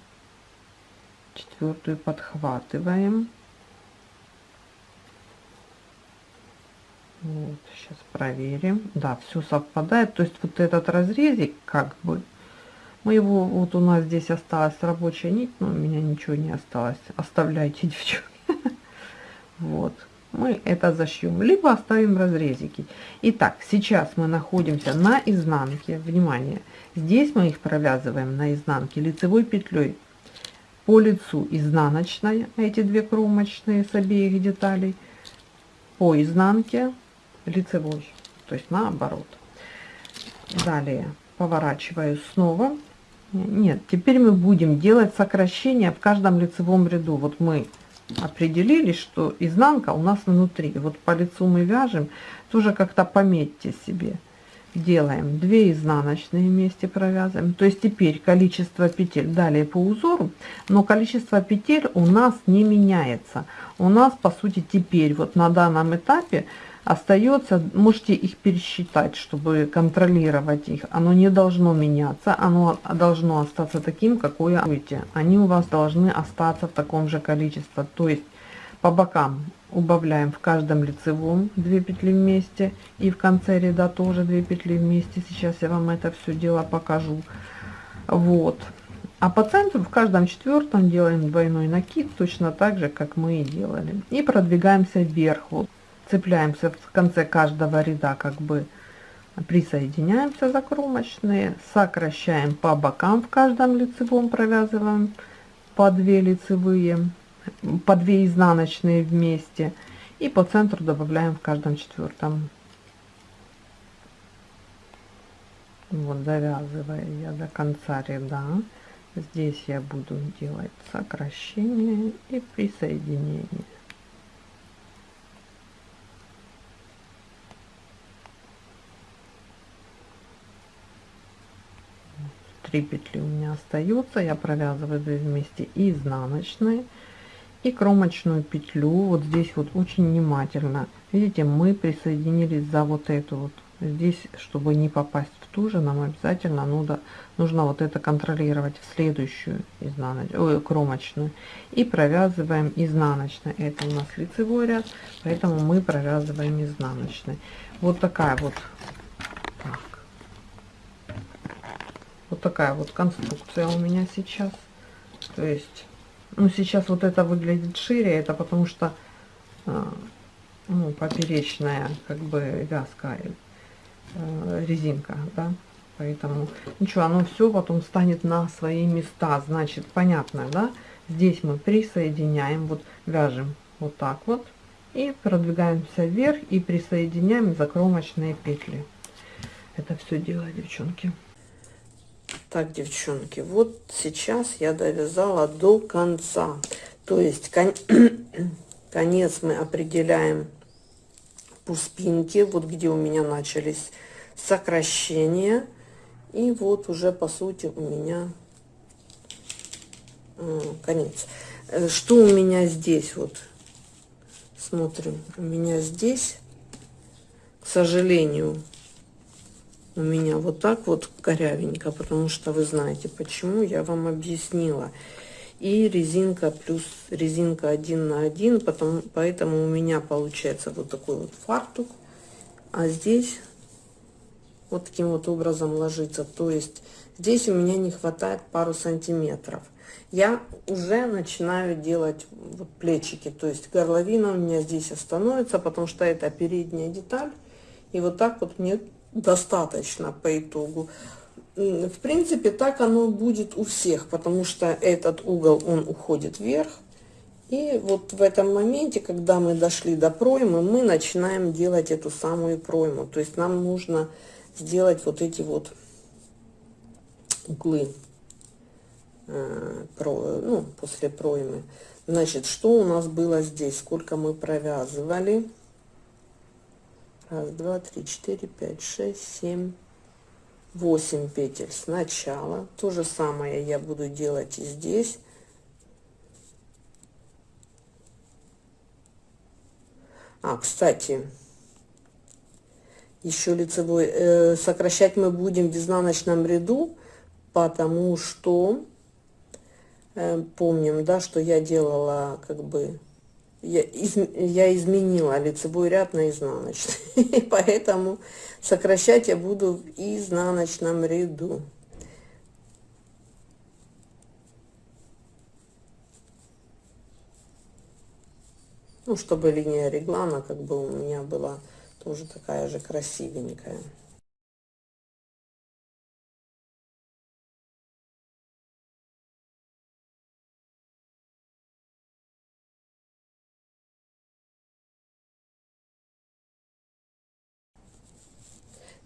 четвертую подхватываем, Вот, сейчас проверим. Да, все совпадает. То есть вот этот разрезик, как бы, мы его, вот у нас здесь осталась рабочая нить, но у меня ничего не осталось. Оставляйте, девчонки. Вот, мы это зашьем, либо оставим разрезики. Итак, сейчас мы находимся на изнанке. Внимание, здесь мы их провязываем на изнанке лицевой петлей по лицу изнаночной, эти две кромочные с обеих деталей, по изнанке лицевой, то есть наоборот. Далее поворачиваю снова. Нет, теперь мы будем делать сокращение в каждом лицевом ряду. Вот мы определили, что изнанка у нас внутри. Вот по лицу мы вяжем, тоже как-то пометьте себе. Делаем 2 изнаночные вместе провязываем. То есть теперь количество петель далее по узору, но количество петель у нас не меняется. У нас по сути теперь вот на данном этапе остается, можете их пересчитать, чтобы контролировать их. Оно не должно меняться, оно должно остаться таким, какое будете. Они у вас должны остаться в таком же количестве. То есть по бокам убавляем в каждом лицевом 2 петли вместе и в конце ряда тоже 2 петли вместе. Сейчас я вам это все дело покажу. Вот. А по центру в каждом четвертом делаем двойной накид, точно так же, как мы и делали. И продвигаемся вверх. Вот цепляемся в конце каждого ряда, как бы присоединяемся за кромочные, сокращаем по бокам в каждом лицевом, провязываем по 2 лицевые, по 2 изнаночные вместе и по центру добавляем в каждом четвертом. Вот довязывая я до конца ряда, здесь я буду делать сокращение и присоединение. 3 петли у меня остается я провязываю 2 вместе изнаночные и кромочную петлю. Вот здесь вот очень внимательно. Видите мы присоединились за вот эту вот. Здесь чтобы не попасть в ту же нам обязательно нужно нужно вот это контролировать в следующую изнаночную кромочную. И провязываем изнаночной. Это у нас лицевой ряд поэтому мы провязываем изнаночной. Вот такая вот Вот такая вот конструкция у меня сейчас. То есть, ну, сейчас вот это выглядит шире, это потому что, а, ну, поперечная, как бы, вязка, э, резинка, да. Поэтому, ничего, оно все потом станет на свои места. Значит, понятно, да? Здесь мы присоединяем, вот вяжем вот так вот. И продвигаемся вверх и присоединяем закромочные петли. Это все дело, девчонки. Так, девчонки, вот сейчас я довязала до конца. То есть кон конец мы определяем по спинке, вот где у меня начались сокращения. И вот уже по сути у меня э, конец. Э, что у меня здесь вот? Смотрим. У меня здесь, к сожалению, у меня вот так вот корявенько, потому что вы знаете почему, я вам объяснила. И резинка плюс резинка один на один, потом, поэтому у меня получается вот такой вот фартук. А здесь вот таким вот образом ложится. То есть здесь у меня не хватает пару сантиметров. Я уже начинаю делать вот плечики, то есть горловина у меня здесь остановится, потому что это передняя деталь. И вот так вот мне достаточно по итогу. В принципе, так оно будет у всех, потому что этот угол, он уходит вверх. И вот в этом моменте, когда мы дошли до проймы, мы начинаем делать эту самую пройму. То есть нам нужно сделать вот эти вот углы э, ну, после проймы. Значит, что у нас было здесь? Сколько мы провязывали? Раз, два, три, четыре, пять, шесть, семь, восемь петель сначала. То же самое я буду делать и здесь. А, кстати, еще лицевой э, сокращать мы будем в изнаночном ряду, потому что э, помним, да, что я делала как бы я, из, я изменила лицевой ряд на изнаночный, поэтому сокращать я буду в изнаночном ряду. Ну, чтобы линия реглана как бы у меня была тоже такая же красивенькая.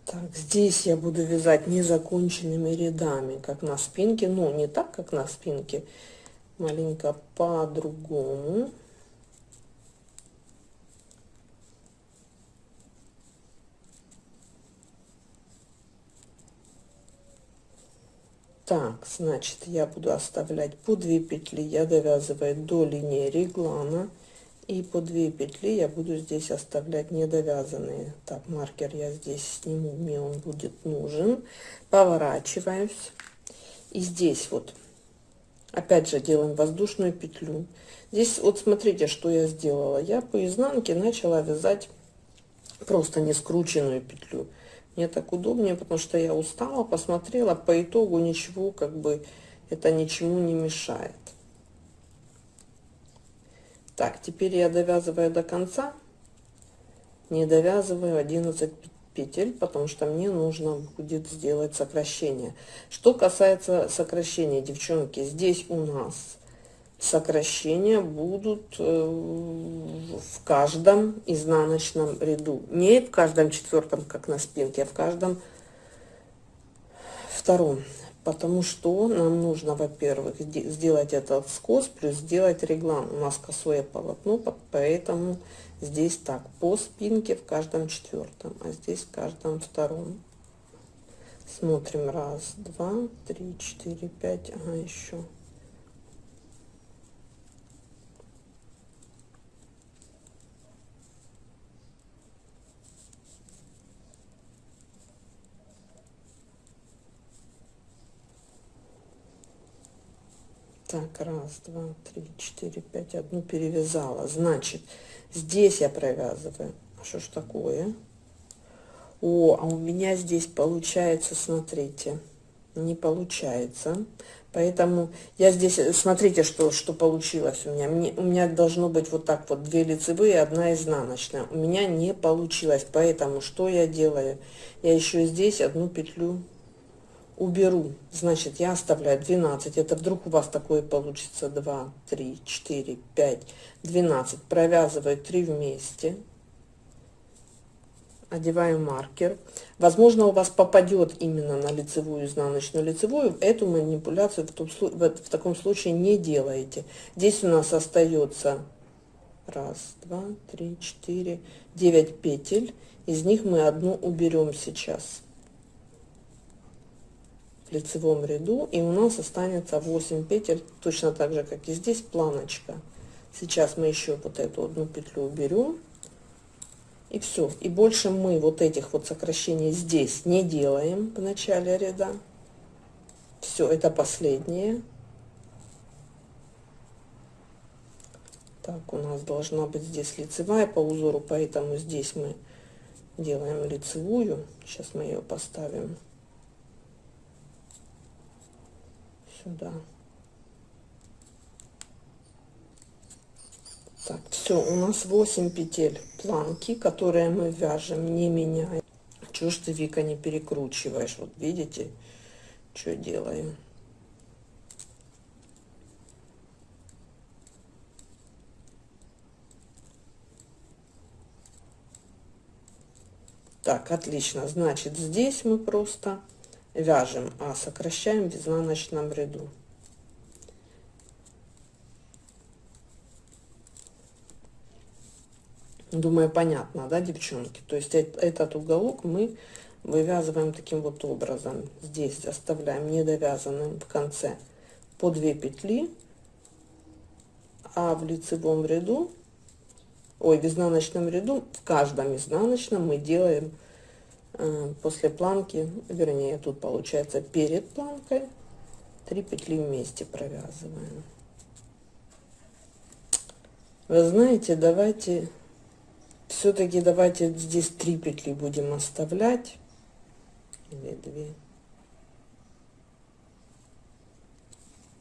Так, здесь я буду вязать незаконченными рядами, как на спинке, но не так, как на спинке, маленько по-другому. Так, значит, я буду оставлять по 2 петли, я довязываю до линии реглана. И по 2 петли я буду здесь оставлять недовязанные. Так, маркер я здесь сниму, мне он будет нужен. Поворачиваюсь. И здесь вот, опять же, делаем воздушную петлю. Здесь вот смотрите, что я сделала. Я по изнанке начала вязать просто не скрученную петлю. Мне так удобнее, потому что я устала, посмотрела, по итогу ничего, как бы, это ничему не мешает. Так, теперь я довязываю до конца, не довязываю 11 петель, потому что мне нужно будет сделать сокращение. Что касается сокращения, девчонки, здесь у нас сокращения будут э, в каждом изнаночном ряду. Не в каждом четвертом, как на спинке, а в каждом втором потому что нам нужно, во-первых, сделать этот скос, плюс сделать реглан. У нас косое полотно, поэтому здесь так, по спинке в каждом четвертом, а здесь в каждом втором. Смотрим, раз, два, три, четыре, пять, ага, еще Так, раз, два, три, четыре, пять. Одну перевязала. Значит, здесь я провязываю. А что ж такое? О, а у меня здесь получается, смотрите, не получается. Поэтому я здесь, смотрите, что, что получилось у меня. Мне, у меня должно быть вот так вот, две лицевые, одна изнаночная. У меня не получилось, поэтому что я делаю? Я еще здесь одну петлю уберу, значит, я оставляю 12. Это вдруг у вас такое получится 2, 3, 4, 5, 12. Провязываю 3 вместе. Одеваю маркер. Возможно, у вас попадет именно на лицевую, изнаночную, лицевую. Эту манипуляцию в, том, в, в таком случае не делаете. Здесь у нас остается раз, два, три, четыре, девять петель. Из них мы одну уберем сейчас в лицевом ряду и у нас останется 8 петель точно так же как и здесь планочка. Сейчас мы еще вот эту одну петлю уберем и все и больше мы вот этих вот сокращений здесь не делаем в начале ряда. Все это последнее. Так у нас должна быть здесь лицевая по узору поэтому здесь мы делаем лицевую. Сейчас мы ее поставим сюда так все у нас 8 петель планки которые мы вяжем не меняя. Чего ж ты вика не перекручиваешь? Вот видите что делаем? Так, отлично. Значит, здесь мы просто вяжем, а сокращаем в изнаночном ряду. Думаю, понятно, да, девчонки? То есть этот уголок мы вывязываем таким вот образом. Здесь оставляем недовязанным в конце по 2 петли, а в лицевом ряду ой, в изнаночном ряду, в каждом изнаночном мы делаем после планки, вернее, тут получается перед планкой, 3 петли вместе провязываем. Вы знаете, давайте, все-таки давайте здесь 3 петли будем оставлять, или 2.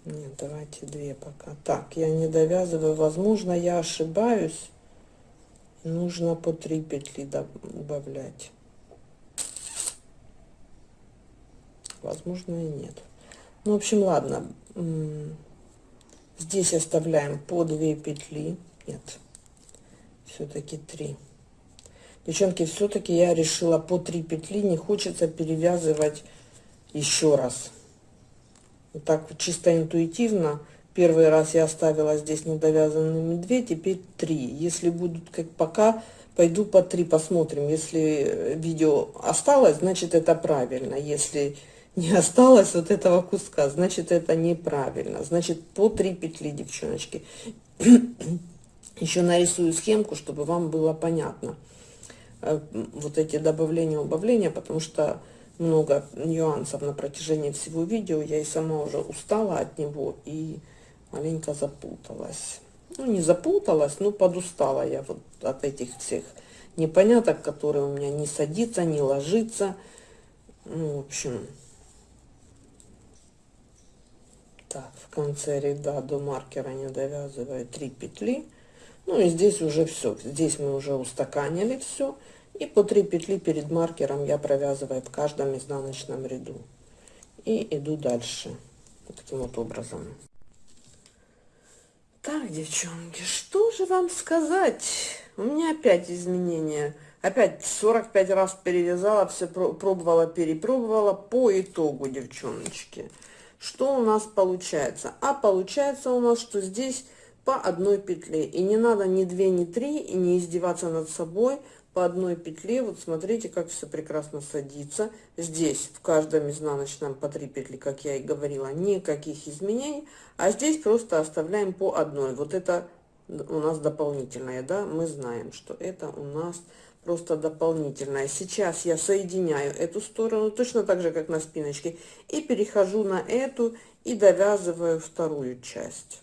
Нет, давайте две пока. Так, я не довязываю. Возможно, я ошибаюсь нужно по 3 петли добавлять возможно и нет. Ну в общем ладно. Здесь оставляем по 2 петли. Нет все-таки 3 девчонки все-таки я решила по 3 петли. Не хочется перевязывать еще раз. Вот так чисто интуитивно. Первый раз я оставила здесь недовязанными 2, теперь 3. Если будут как пока, пойду по 3 посмотрим. Если видео осталось, значит это правильно. Если не осталось вот этого куска, значит это неправильно. Значит по 3 петли, девчоночки. Еще нарисую схемку, чтобы вам было понятно. Э, вот эти добавления, убавления, потому что много нюансов на протяжении всего видео. Я и сама уже устала от него. И маленько запуталась. Ну, не запуталась, но подустала я вот от этих всех непоняток, которые у меня не садится, не ложится. Ну, в общем, так, в конце ряда до маркера не довязываю 3 петли. Ну и здесь уже все. Здесь мы уже устаканили все. И по 3 петли перед маркером я провязываю в каждом изнаночном ряду. И иду дальше. Таким вот образом. Так, девчонки, что же вам сказать? У меня опять изменения. Опять 45 раз перевязала, все пробовала, перепробовала. По итогу, девчоночки, что у нас получается? А получается у нас, что здесь по одной петле. И не надо ни две, ни три, и не издеваться над собой по одной петле. Вот смотрите как все прекрасно садится. Здесь в каждом изнаночном по 3 петли как я и говорила никаких изменений. А здесь просто оставляем по одной. Вот это у нас дополнительное да? Мы знаем что это у нас просто дополнительное. Сейчас я соединяю эту сторону точно так же как на спиночке и перехожу на эту и довязываю вторую часть.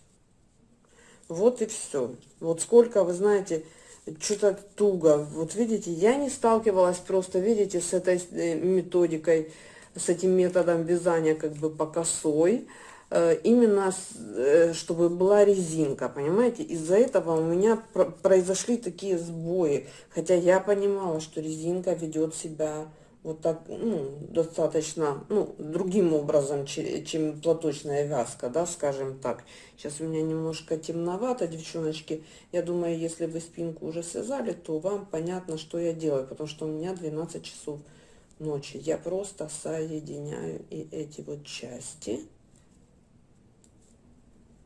Вот и все вот сколько вы знаете что-то туго. Вот видите, я не сталкивалась просто, видите, с этой э, методикой, с этим методом вязания как бы по косой, именно э, чтобы была резинка, понимаете? Из-за этого у меня произошли такие сбои, хотя я понимала, что резинка ведет себя вот так, ну, достаточно, ну, другим образом, чем платочная вязка, да, скажем так. Сейчас у меня немножко темновато, девчоночки. Я думаю, если вы спинку уже связали, то вам понятно, что я делаю, потому что у меня 12 часов ночи. Я просто соединяю и эти вот части.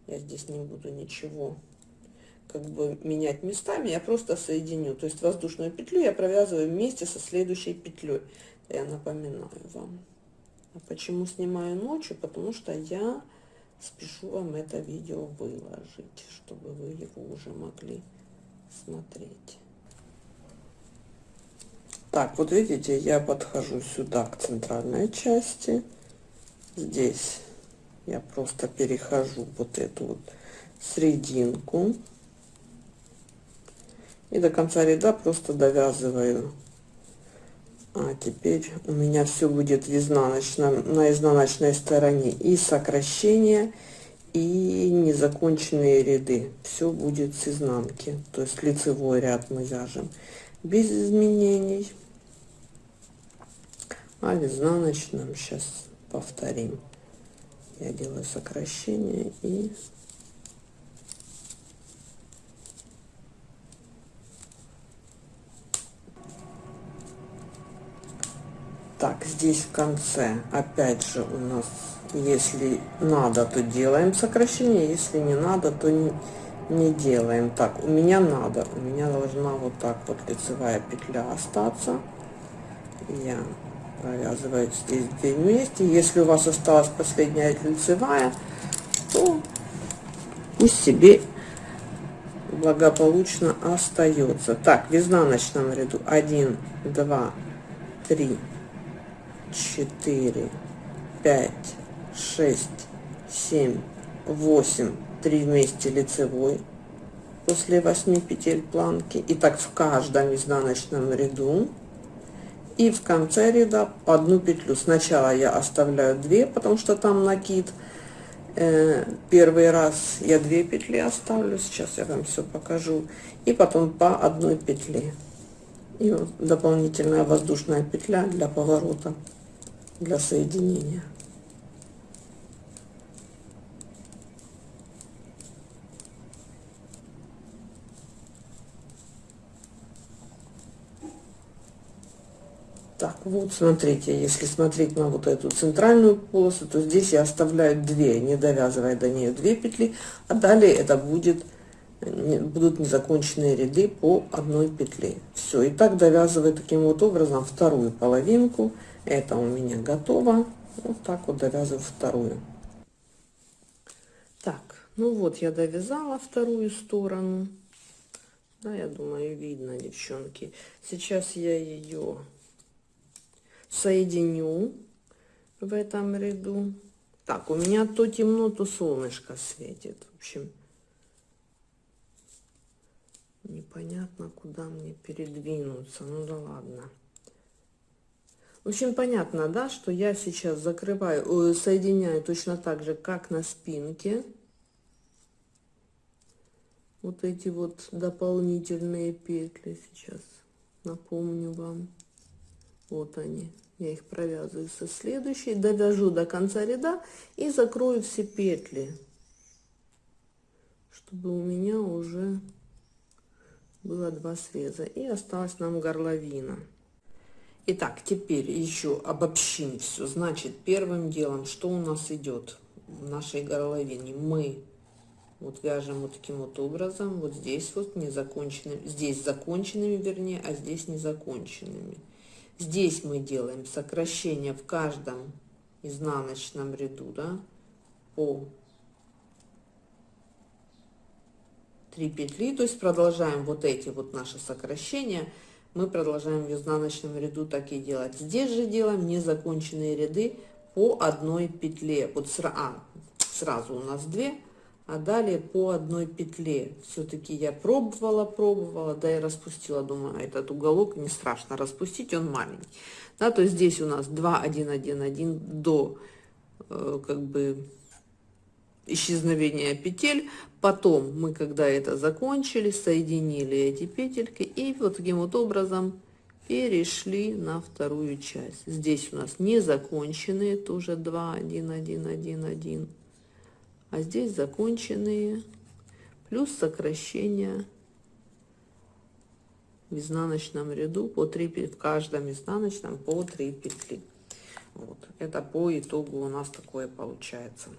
Я здесь не буду ничего как бы менять местами, я просто соединю. То есть воздушную петлю я провязываю вместе со следующей петлей. Я напоминаю вам. А почему снимаю ночью? Потому что я спешу вам это видео выложить, чтобы вы его уже могли смотреть. Так, вот видите, я подхожу сюда к центральной части. Здесь я просто перехожу вот эту вот серединку. И до конца ряда просто довязываю а теперь у меня все будет в изнаночном, на изнаночной стороне и сокращение, и незаконченные ряды. Все будет с изнанки. То есть лицевой ряд мы вяжем без изменений. А в изнаночном сейчас повторим. Я делаю сокращение и так здесь в конце опять же у нас если надо то делаем сокращение если не надо то не, не делаем. Так у меня надо у меня должна вот так вот лицевая петля остаться. Я провязываю здесь две вместе. Если у вас осталась последняя лицевая то пусть себе благополучно остается. Так в изнаночном ряду. 1 2 3 четыре, пять, шесть, семь, восемь, три вместе лицевой после 8 петель планки. И так в каждом изнаночном ряду и в конце ряда одну петлю. Сначала я оставляю 2 потому что там накид. Э, первый раз я 2 петли оставлю. Сейчас я вам все покажу. И потом по одной петле. И вот дополнительная воздушная петля для поворота для соединения. Так, вот смотрите, если смотреть на вот эту центральную полосу, то здесь я оставляю 2, не довязывая до нее 2 петли, а далее это будет будут незаконченные ряды по одной петле. Все, и так довязываю таким вот образом вторую половинку это у меня готово. Вот так вот довязываю вторую. Так, ну вот я довязала вторую сторону. Да, я думаю, видно, девчонки. Сейчас я ее соединю в этом ряду. Так, у меня то темно, то солнышко светит. В общем, непонятно, куда мне передвинуться. Ну да ладно. В общем, понятно, да, что я сейчас закрываю, соединяю точно так же, как на спинке. Вот эти вот дополнительные петли сейчас напомню вам. Вот они. Я их провязываю со следующей, довяжу до конца ряда и закрою все петли, чтобы у меня уже было два среза. И осталась нам горловина. Итак, теперь еще обобщим все. Значит, первым делом, что у нас идет в нашей горловине? Мы вот вяжем вот таким вот образом, вот здесь вот незаконченными, здесь законченными, вернее, а здесь незаконченными. Здесь мы делаем сокращение в каждом изнаночном ряду, да, по 3 петли, то есть продолжаем вот эти вот наши сокращения мы продолжаем в изнаночном ряду так и делать. Здесь же делаем незаконченные ряды по одной петле. Вот сра а, сразу у нас 2, а далее по одной петле. Все-таки я пробовала, пробовала, да и распустила. Думаю, этот уголок не страшно распустить, он маленький. Да, то есть здесь у нас 2, 1, 1, 1 до э, как бы исчезновения петель. Потом мы, когда это закончили, соединили эти петельки и вот таким вот образом перешли на вторую часть. Здесь у нас не законченные, тоже 2, 1, 1, 1, 1. А здесь законченные, плюс сокращение в изнаночном ряду по 3 в каждом изнаночном по 3 петли. Вот. Это по итогу у нас такое получается.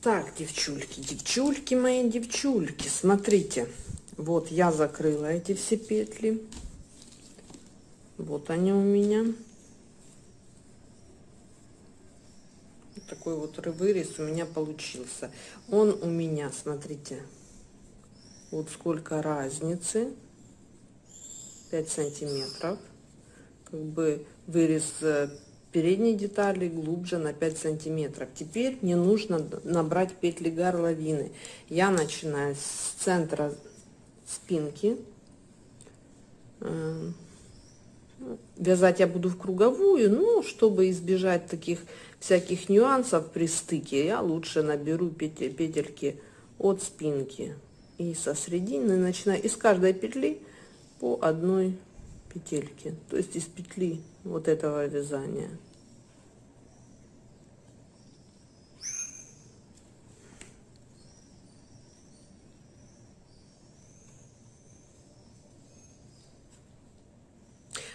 Так, девчульки, девчульки мои, девчульки, смотрите. Вот я закрыла эти все петли. Вот они у меня. Такой вот вырез у меня получился. Он у меня, смотрите, вот сколько разницы. 5 сантиметров. Как бы вырез э, передней детали глубже на 5 сантиметров. Теперь мне нужно набрать петли горловины. Я начинаю с центра спинки. Э, вязать я буду в круговую, но чтобы избежать таких всяких нюансов при стыке, я лучше наберу петельки от спинки. И со середины начинаю из каждой петли по одной петельке, то есть из петли вот этого вязания.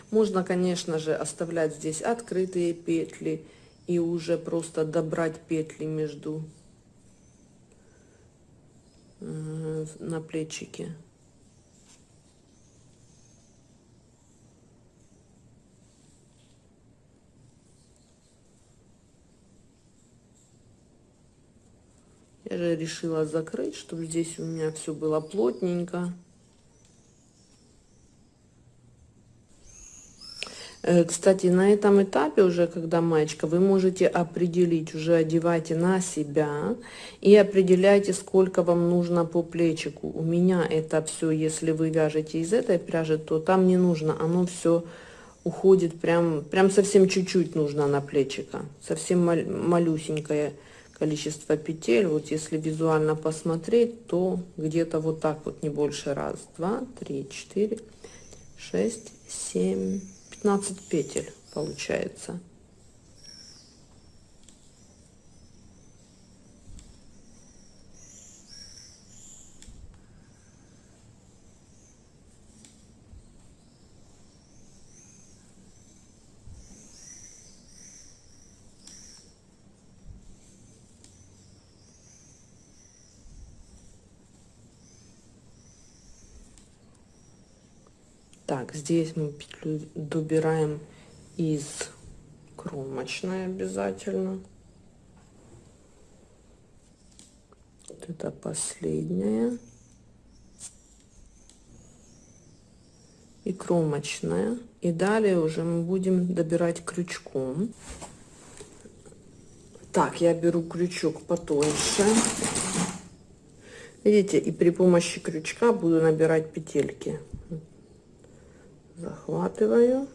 Можно, конечно же, оставлять здесь открытые петли и уже просто добрать петли между э, на плечике. Я же решила закрыть, чтобы здесь у меня все было плотненько. Кстати, на этом этапе уже, когда маечка, вы можете определить, уже одевайте на себя и определяйте, сколько вам нужно по плечику. У меня это все, если вы вяжете из этой пряжи, то там не нужно, оно все уходит прям, прям совсем чуть-чуть нужно на плечика, совсем мал малюсенькое количество петель. Вот если визуально посмотреть, то где-то вот так вот, не больше раз, два, три, четыре, шесть, семь, 15 петель получается. Так, здесь мы петлю добираем из кромочной обязательно. Вот это последняя. И кромочная. И далее уже мы будем добирать крючком. Так, я беру крючок потоньше. Видите, и при помощи крючка буду набирать петельки захватываю.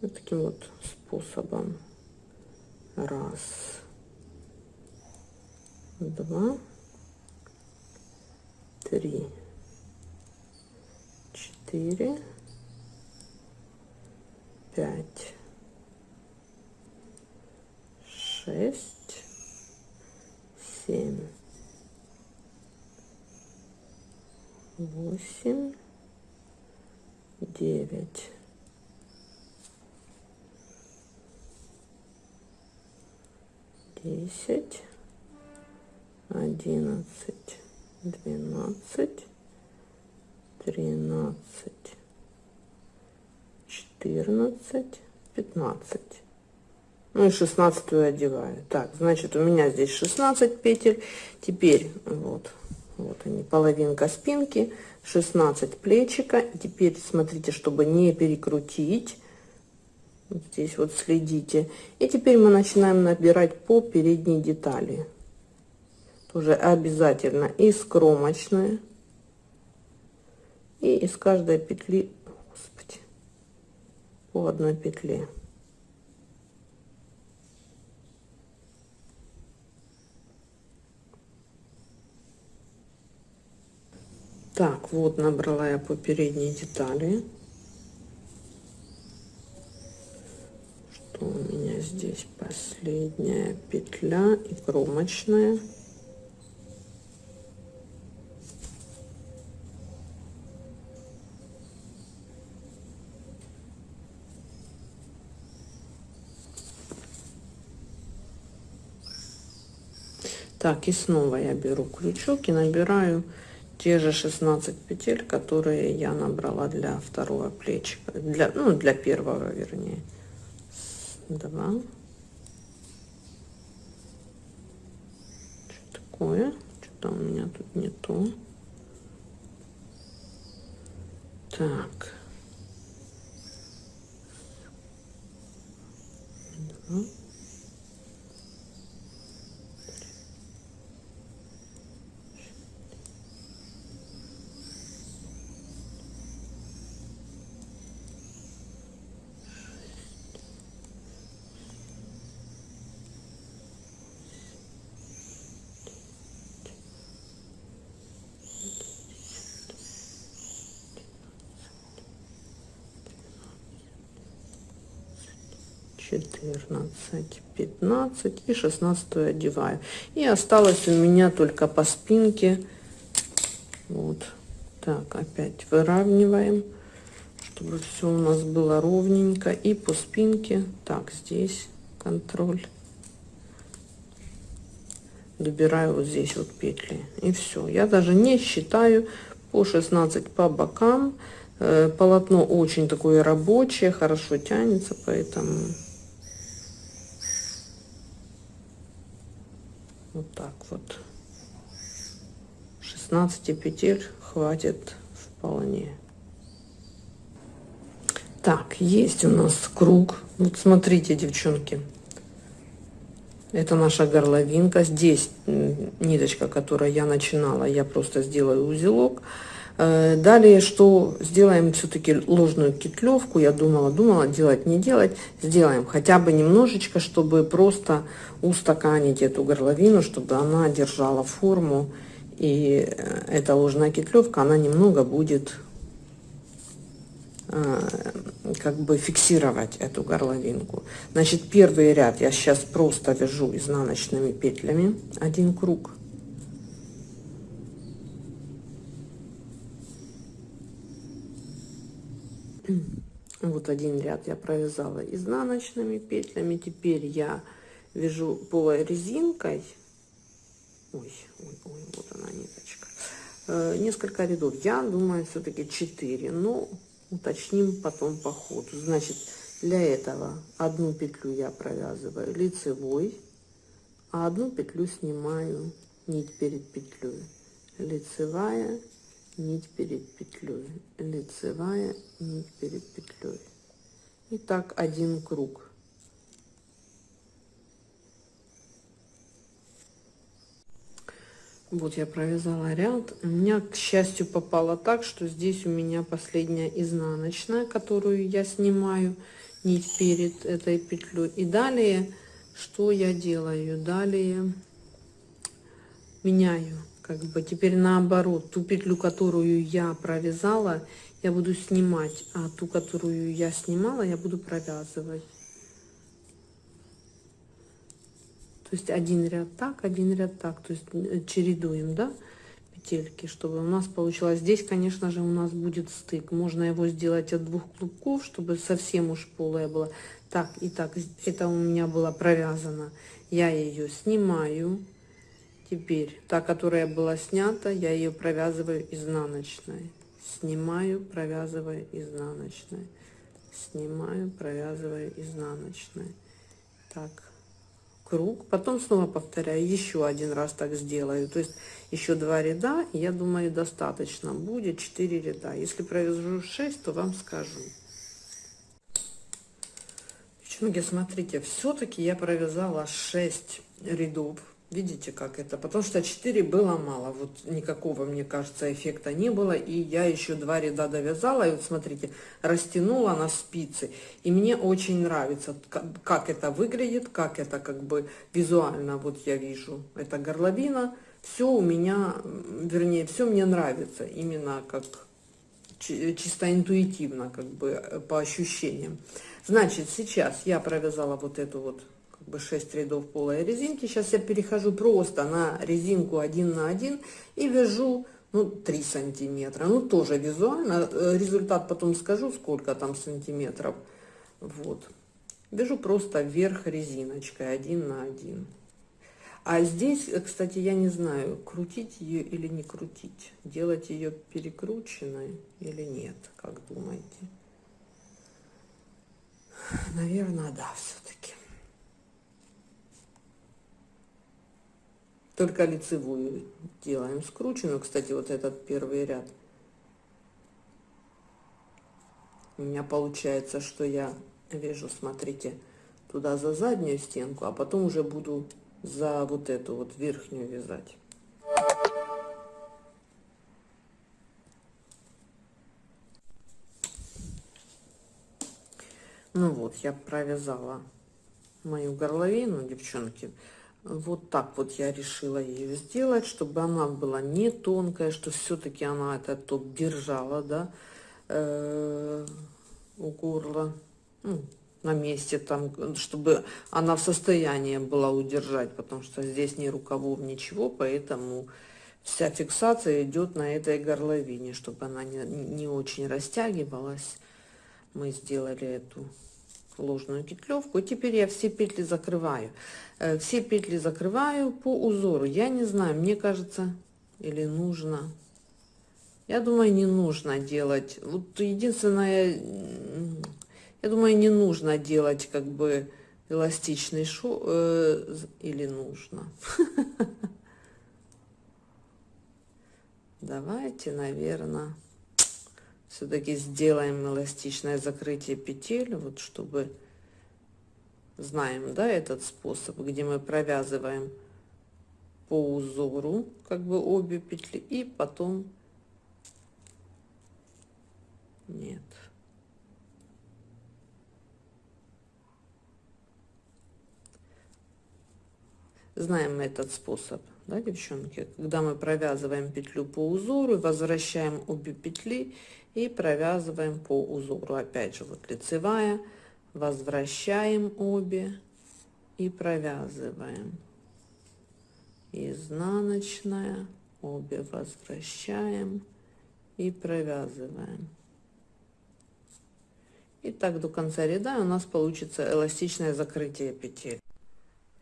Вот таким вот способом. Раз, два, три, четыре, пять, шесть, семь, восемь, девять, десять, одиннадцать, двенадцать, тринадцать, четырнадцать, пятнадцать. Ну и шестнадцатую одеваю. Так, значит, у меня здесь 16 петель. Теперь вот, вот они, половинка спинки. 16 плечика. Теперь смотрите, чтобы не перекрутить. Вот здесь вот следите. И теперь мы начинаем набирать по передней детали. Тоже обязательно из кромочной. И из каждой петли, господи, по одной петле. Так, вот набрала я по передней детали. Что у меня здесь последняя петля и кромочная. Так, и снова я беру крючок и набираю те же 16 петель, которые я набрала для второго плечика, для, ну, для первого, вернее. Два, такое? Что-то у меня тут не то. Так. Два. Четырнадцать, пятнадцать и шестнадцатую одеваю. И осталось у меня только по спинке. Вот. Так, опять выравниваем, чтобы все у нас было ровненько. И по спинке, так, здесь контроль. Добираю вот здесь вот петли. И все. Я даже не считаю по 16 по бокам. Э, полотно очень такое рабочее, хорошо тянется, поэтому Вот так вот. 16 петель хватит вполне. Так, есть у нас круг. Вот смотрите, девчонки. Это наша горловинка. Здесь ниточка, которой я начинала, я просто сделаю узелок. Э, далее, что сделаем все-таки ложную кетлевку. Я думала, думала, делать, не делать. Сделаем хотя бы немножечко, чтобы просто устаканить эту горловину, чтобы она держала форму. И э, эта ложная кетлевка, она немного будет э, как бы фиксировать эту горловинку. Значит, первый ряд я сейчас просто вяжу изнаночными петлями один круг. Вот один ряд я провязала изнаночными петлями. Теперь я вяжу полой резинкой. Ой, ой, ой, вот она ниточка. Э, несколько рядов. Я думаю, все-таки 4. Но уточним потом по ходу. Значит, для этого одну петлю я провязываю лицевой, а одну петлю снимаю нить перед петлей. Лицевая, нить перед петлей, лицевая, нить перед петлей. И так один круг. Вот я провязала ряд. У меня, к счастью, попало так, что здесь у меня последняя изнаночная, которую я снимаю нить перед этой петлей. И далее, что я делаю? Далее меняю как бы теперь наоборот ту петлю которую я провязала я буду снимать а ту которую я снимала я буду провязывать. То есть один ряд так один ряд так то есть э, чередуем да петельки чтобы у нас получилось. Здесь конечно же у нас будет стык. Можно его сделать от двух клубков чтобы совсем уж полая была. Так и так это у меня было провязано. Я ее снимаю Теперь та, которая была снята, я ее провязываю изнаночной. Снимаю, провязываю изнаночной. Снимаю, провязываю изнаночной. Так, круг. Потом снова повторяю, еще один раз так сделаю. То есть еще два ряда, я думаю, достаточно будет 4 ряда. Если провяжу 6, то вам скажу. Девчонки, смотрите, все-таки я провязала 6 рядов Видите, как это? Потому что 4 было мало. Вот никакого, мне кажется, эффекта не было. И я еще два ряда довязала. И вот смотрите, растянула на спицы. И мне очень нравится, как это выглядит, как это как бы визуально. Вот я вижу, это горловина. Все у меня, вернее, все мне нравится. Именно как чисто интуитивно, как бы по ощущениям. Значит, сейчас я провязала вот эту вот бы 6 рядов полой резинки. Сейчас я перехожу просто на резинку 1 на 1 и вяжу ну 3 сантиметра. Ну тоже визуально, э, результат потом скажу, сколько там сантиметров. Вот. Вяжу просто вверх резиночкой 1 на 1. А здесь, э, кстати, я не знаю, крутить ее или не крутить. Делать ее перекрученной или нет, как думаете? Наверное, да, все-таки. Только лицевую делаем скрученную. Кстати, вот этот первый ряд. У меня получается, что я вяжу, смотрите, туда за заднюю стенку, а потом уже буду за вот эту вот верхнюю вязать. Ну вот, я провязала мою горловину, девчонки. Вот так вот я решила ее сделать, чтобы она была не тонкая, что все-таки она этот топ держала, да, э у горла, ну, на месте там, чтобы она в состоянии была удержать, потому что здесь ни рукавов, ничего, поэтому вся фиксация идет на этой горловине, чтобы она не, не очень растягивалась. Мы сделали эту ложную петлевку. И теперь я все петли закрываю. Э, все петли закрываю по узору. Я не знаю, мне кажется, или нужно. Я думаю, не нужно делать. Вот единственное, я думаю, не нужно делать как бы эластичный шов. Э, или нужно. Давайте, наверное все-таки сделаем эластичное закрытие петель, вот чтобы знаем, да, этот способ, где мы провязываем по узору, как бы обе петли, и потом нет. Знаем этот способ, да, девчонки? Когда мы провязываем петлю по узору, возвращаем обе петли и провязываем по узору. Опять же вот лицевая. Возвращаем обе и провязываем. Изнаночная. Обе возвращаем и провязываем. И так до конца ряда у нас получится эластичное закрытие петель.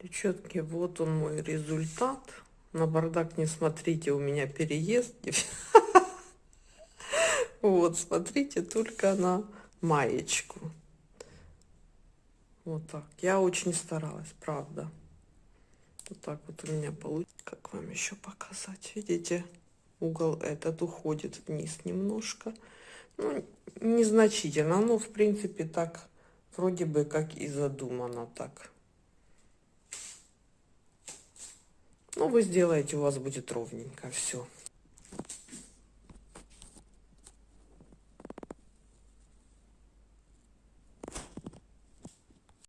Девчонки вот он мой результат. На бардак не смотрите у меня переезд Вот, смотрите только на маечку. Вот так. Я очень старалась, правда. Вот так вот у меня получится. Как вам еще показать? Видите, угол этот уходит вниз немножко. Ну, незначительно. Но, в принципе, так вроде бы как и задумано так. Ну, вы сделаете, у вас будет ровненько все.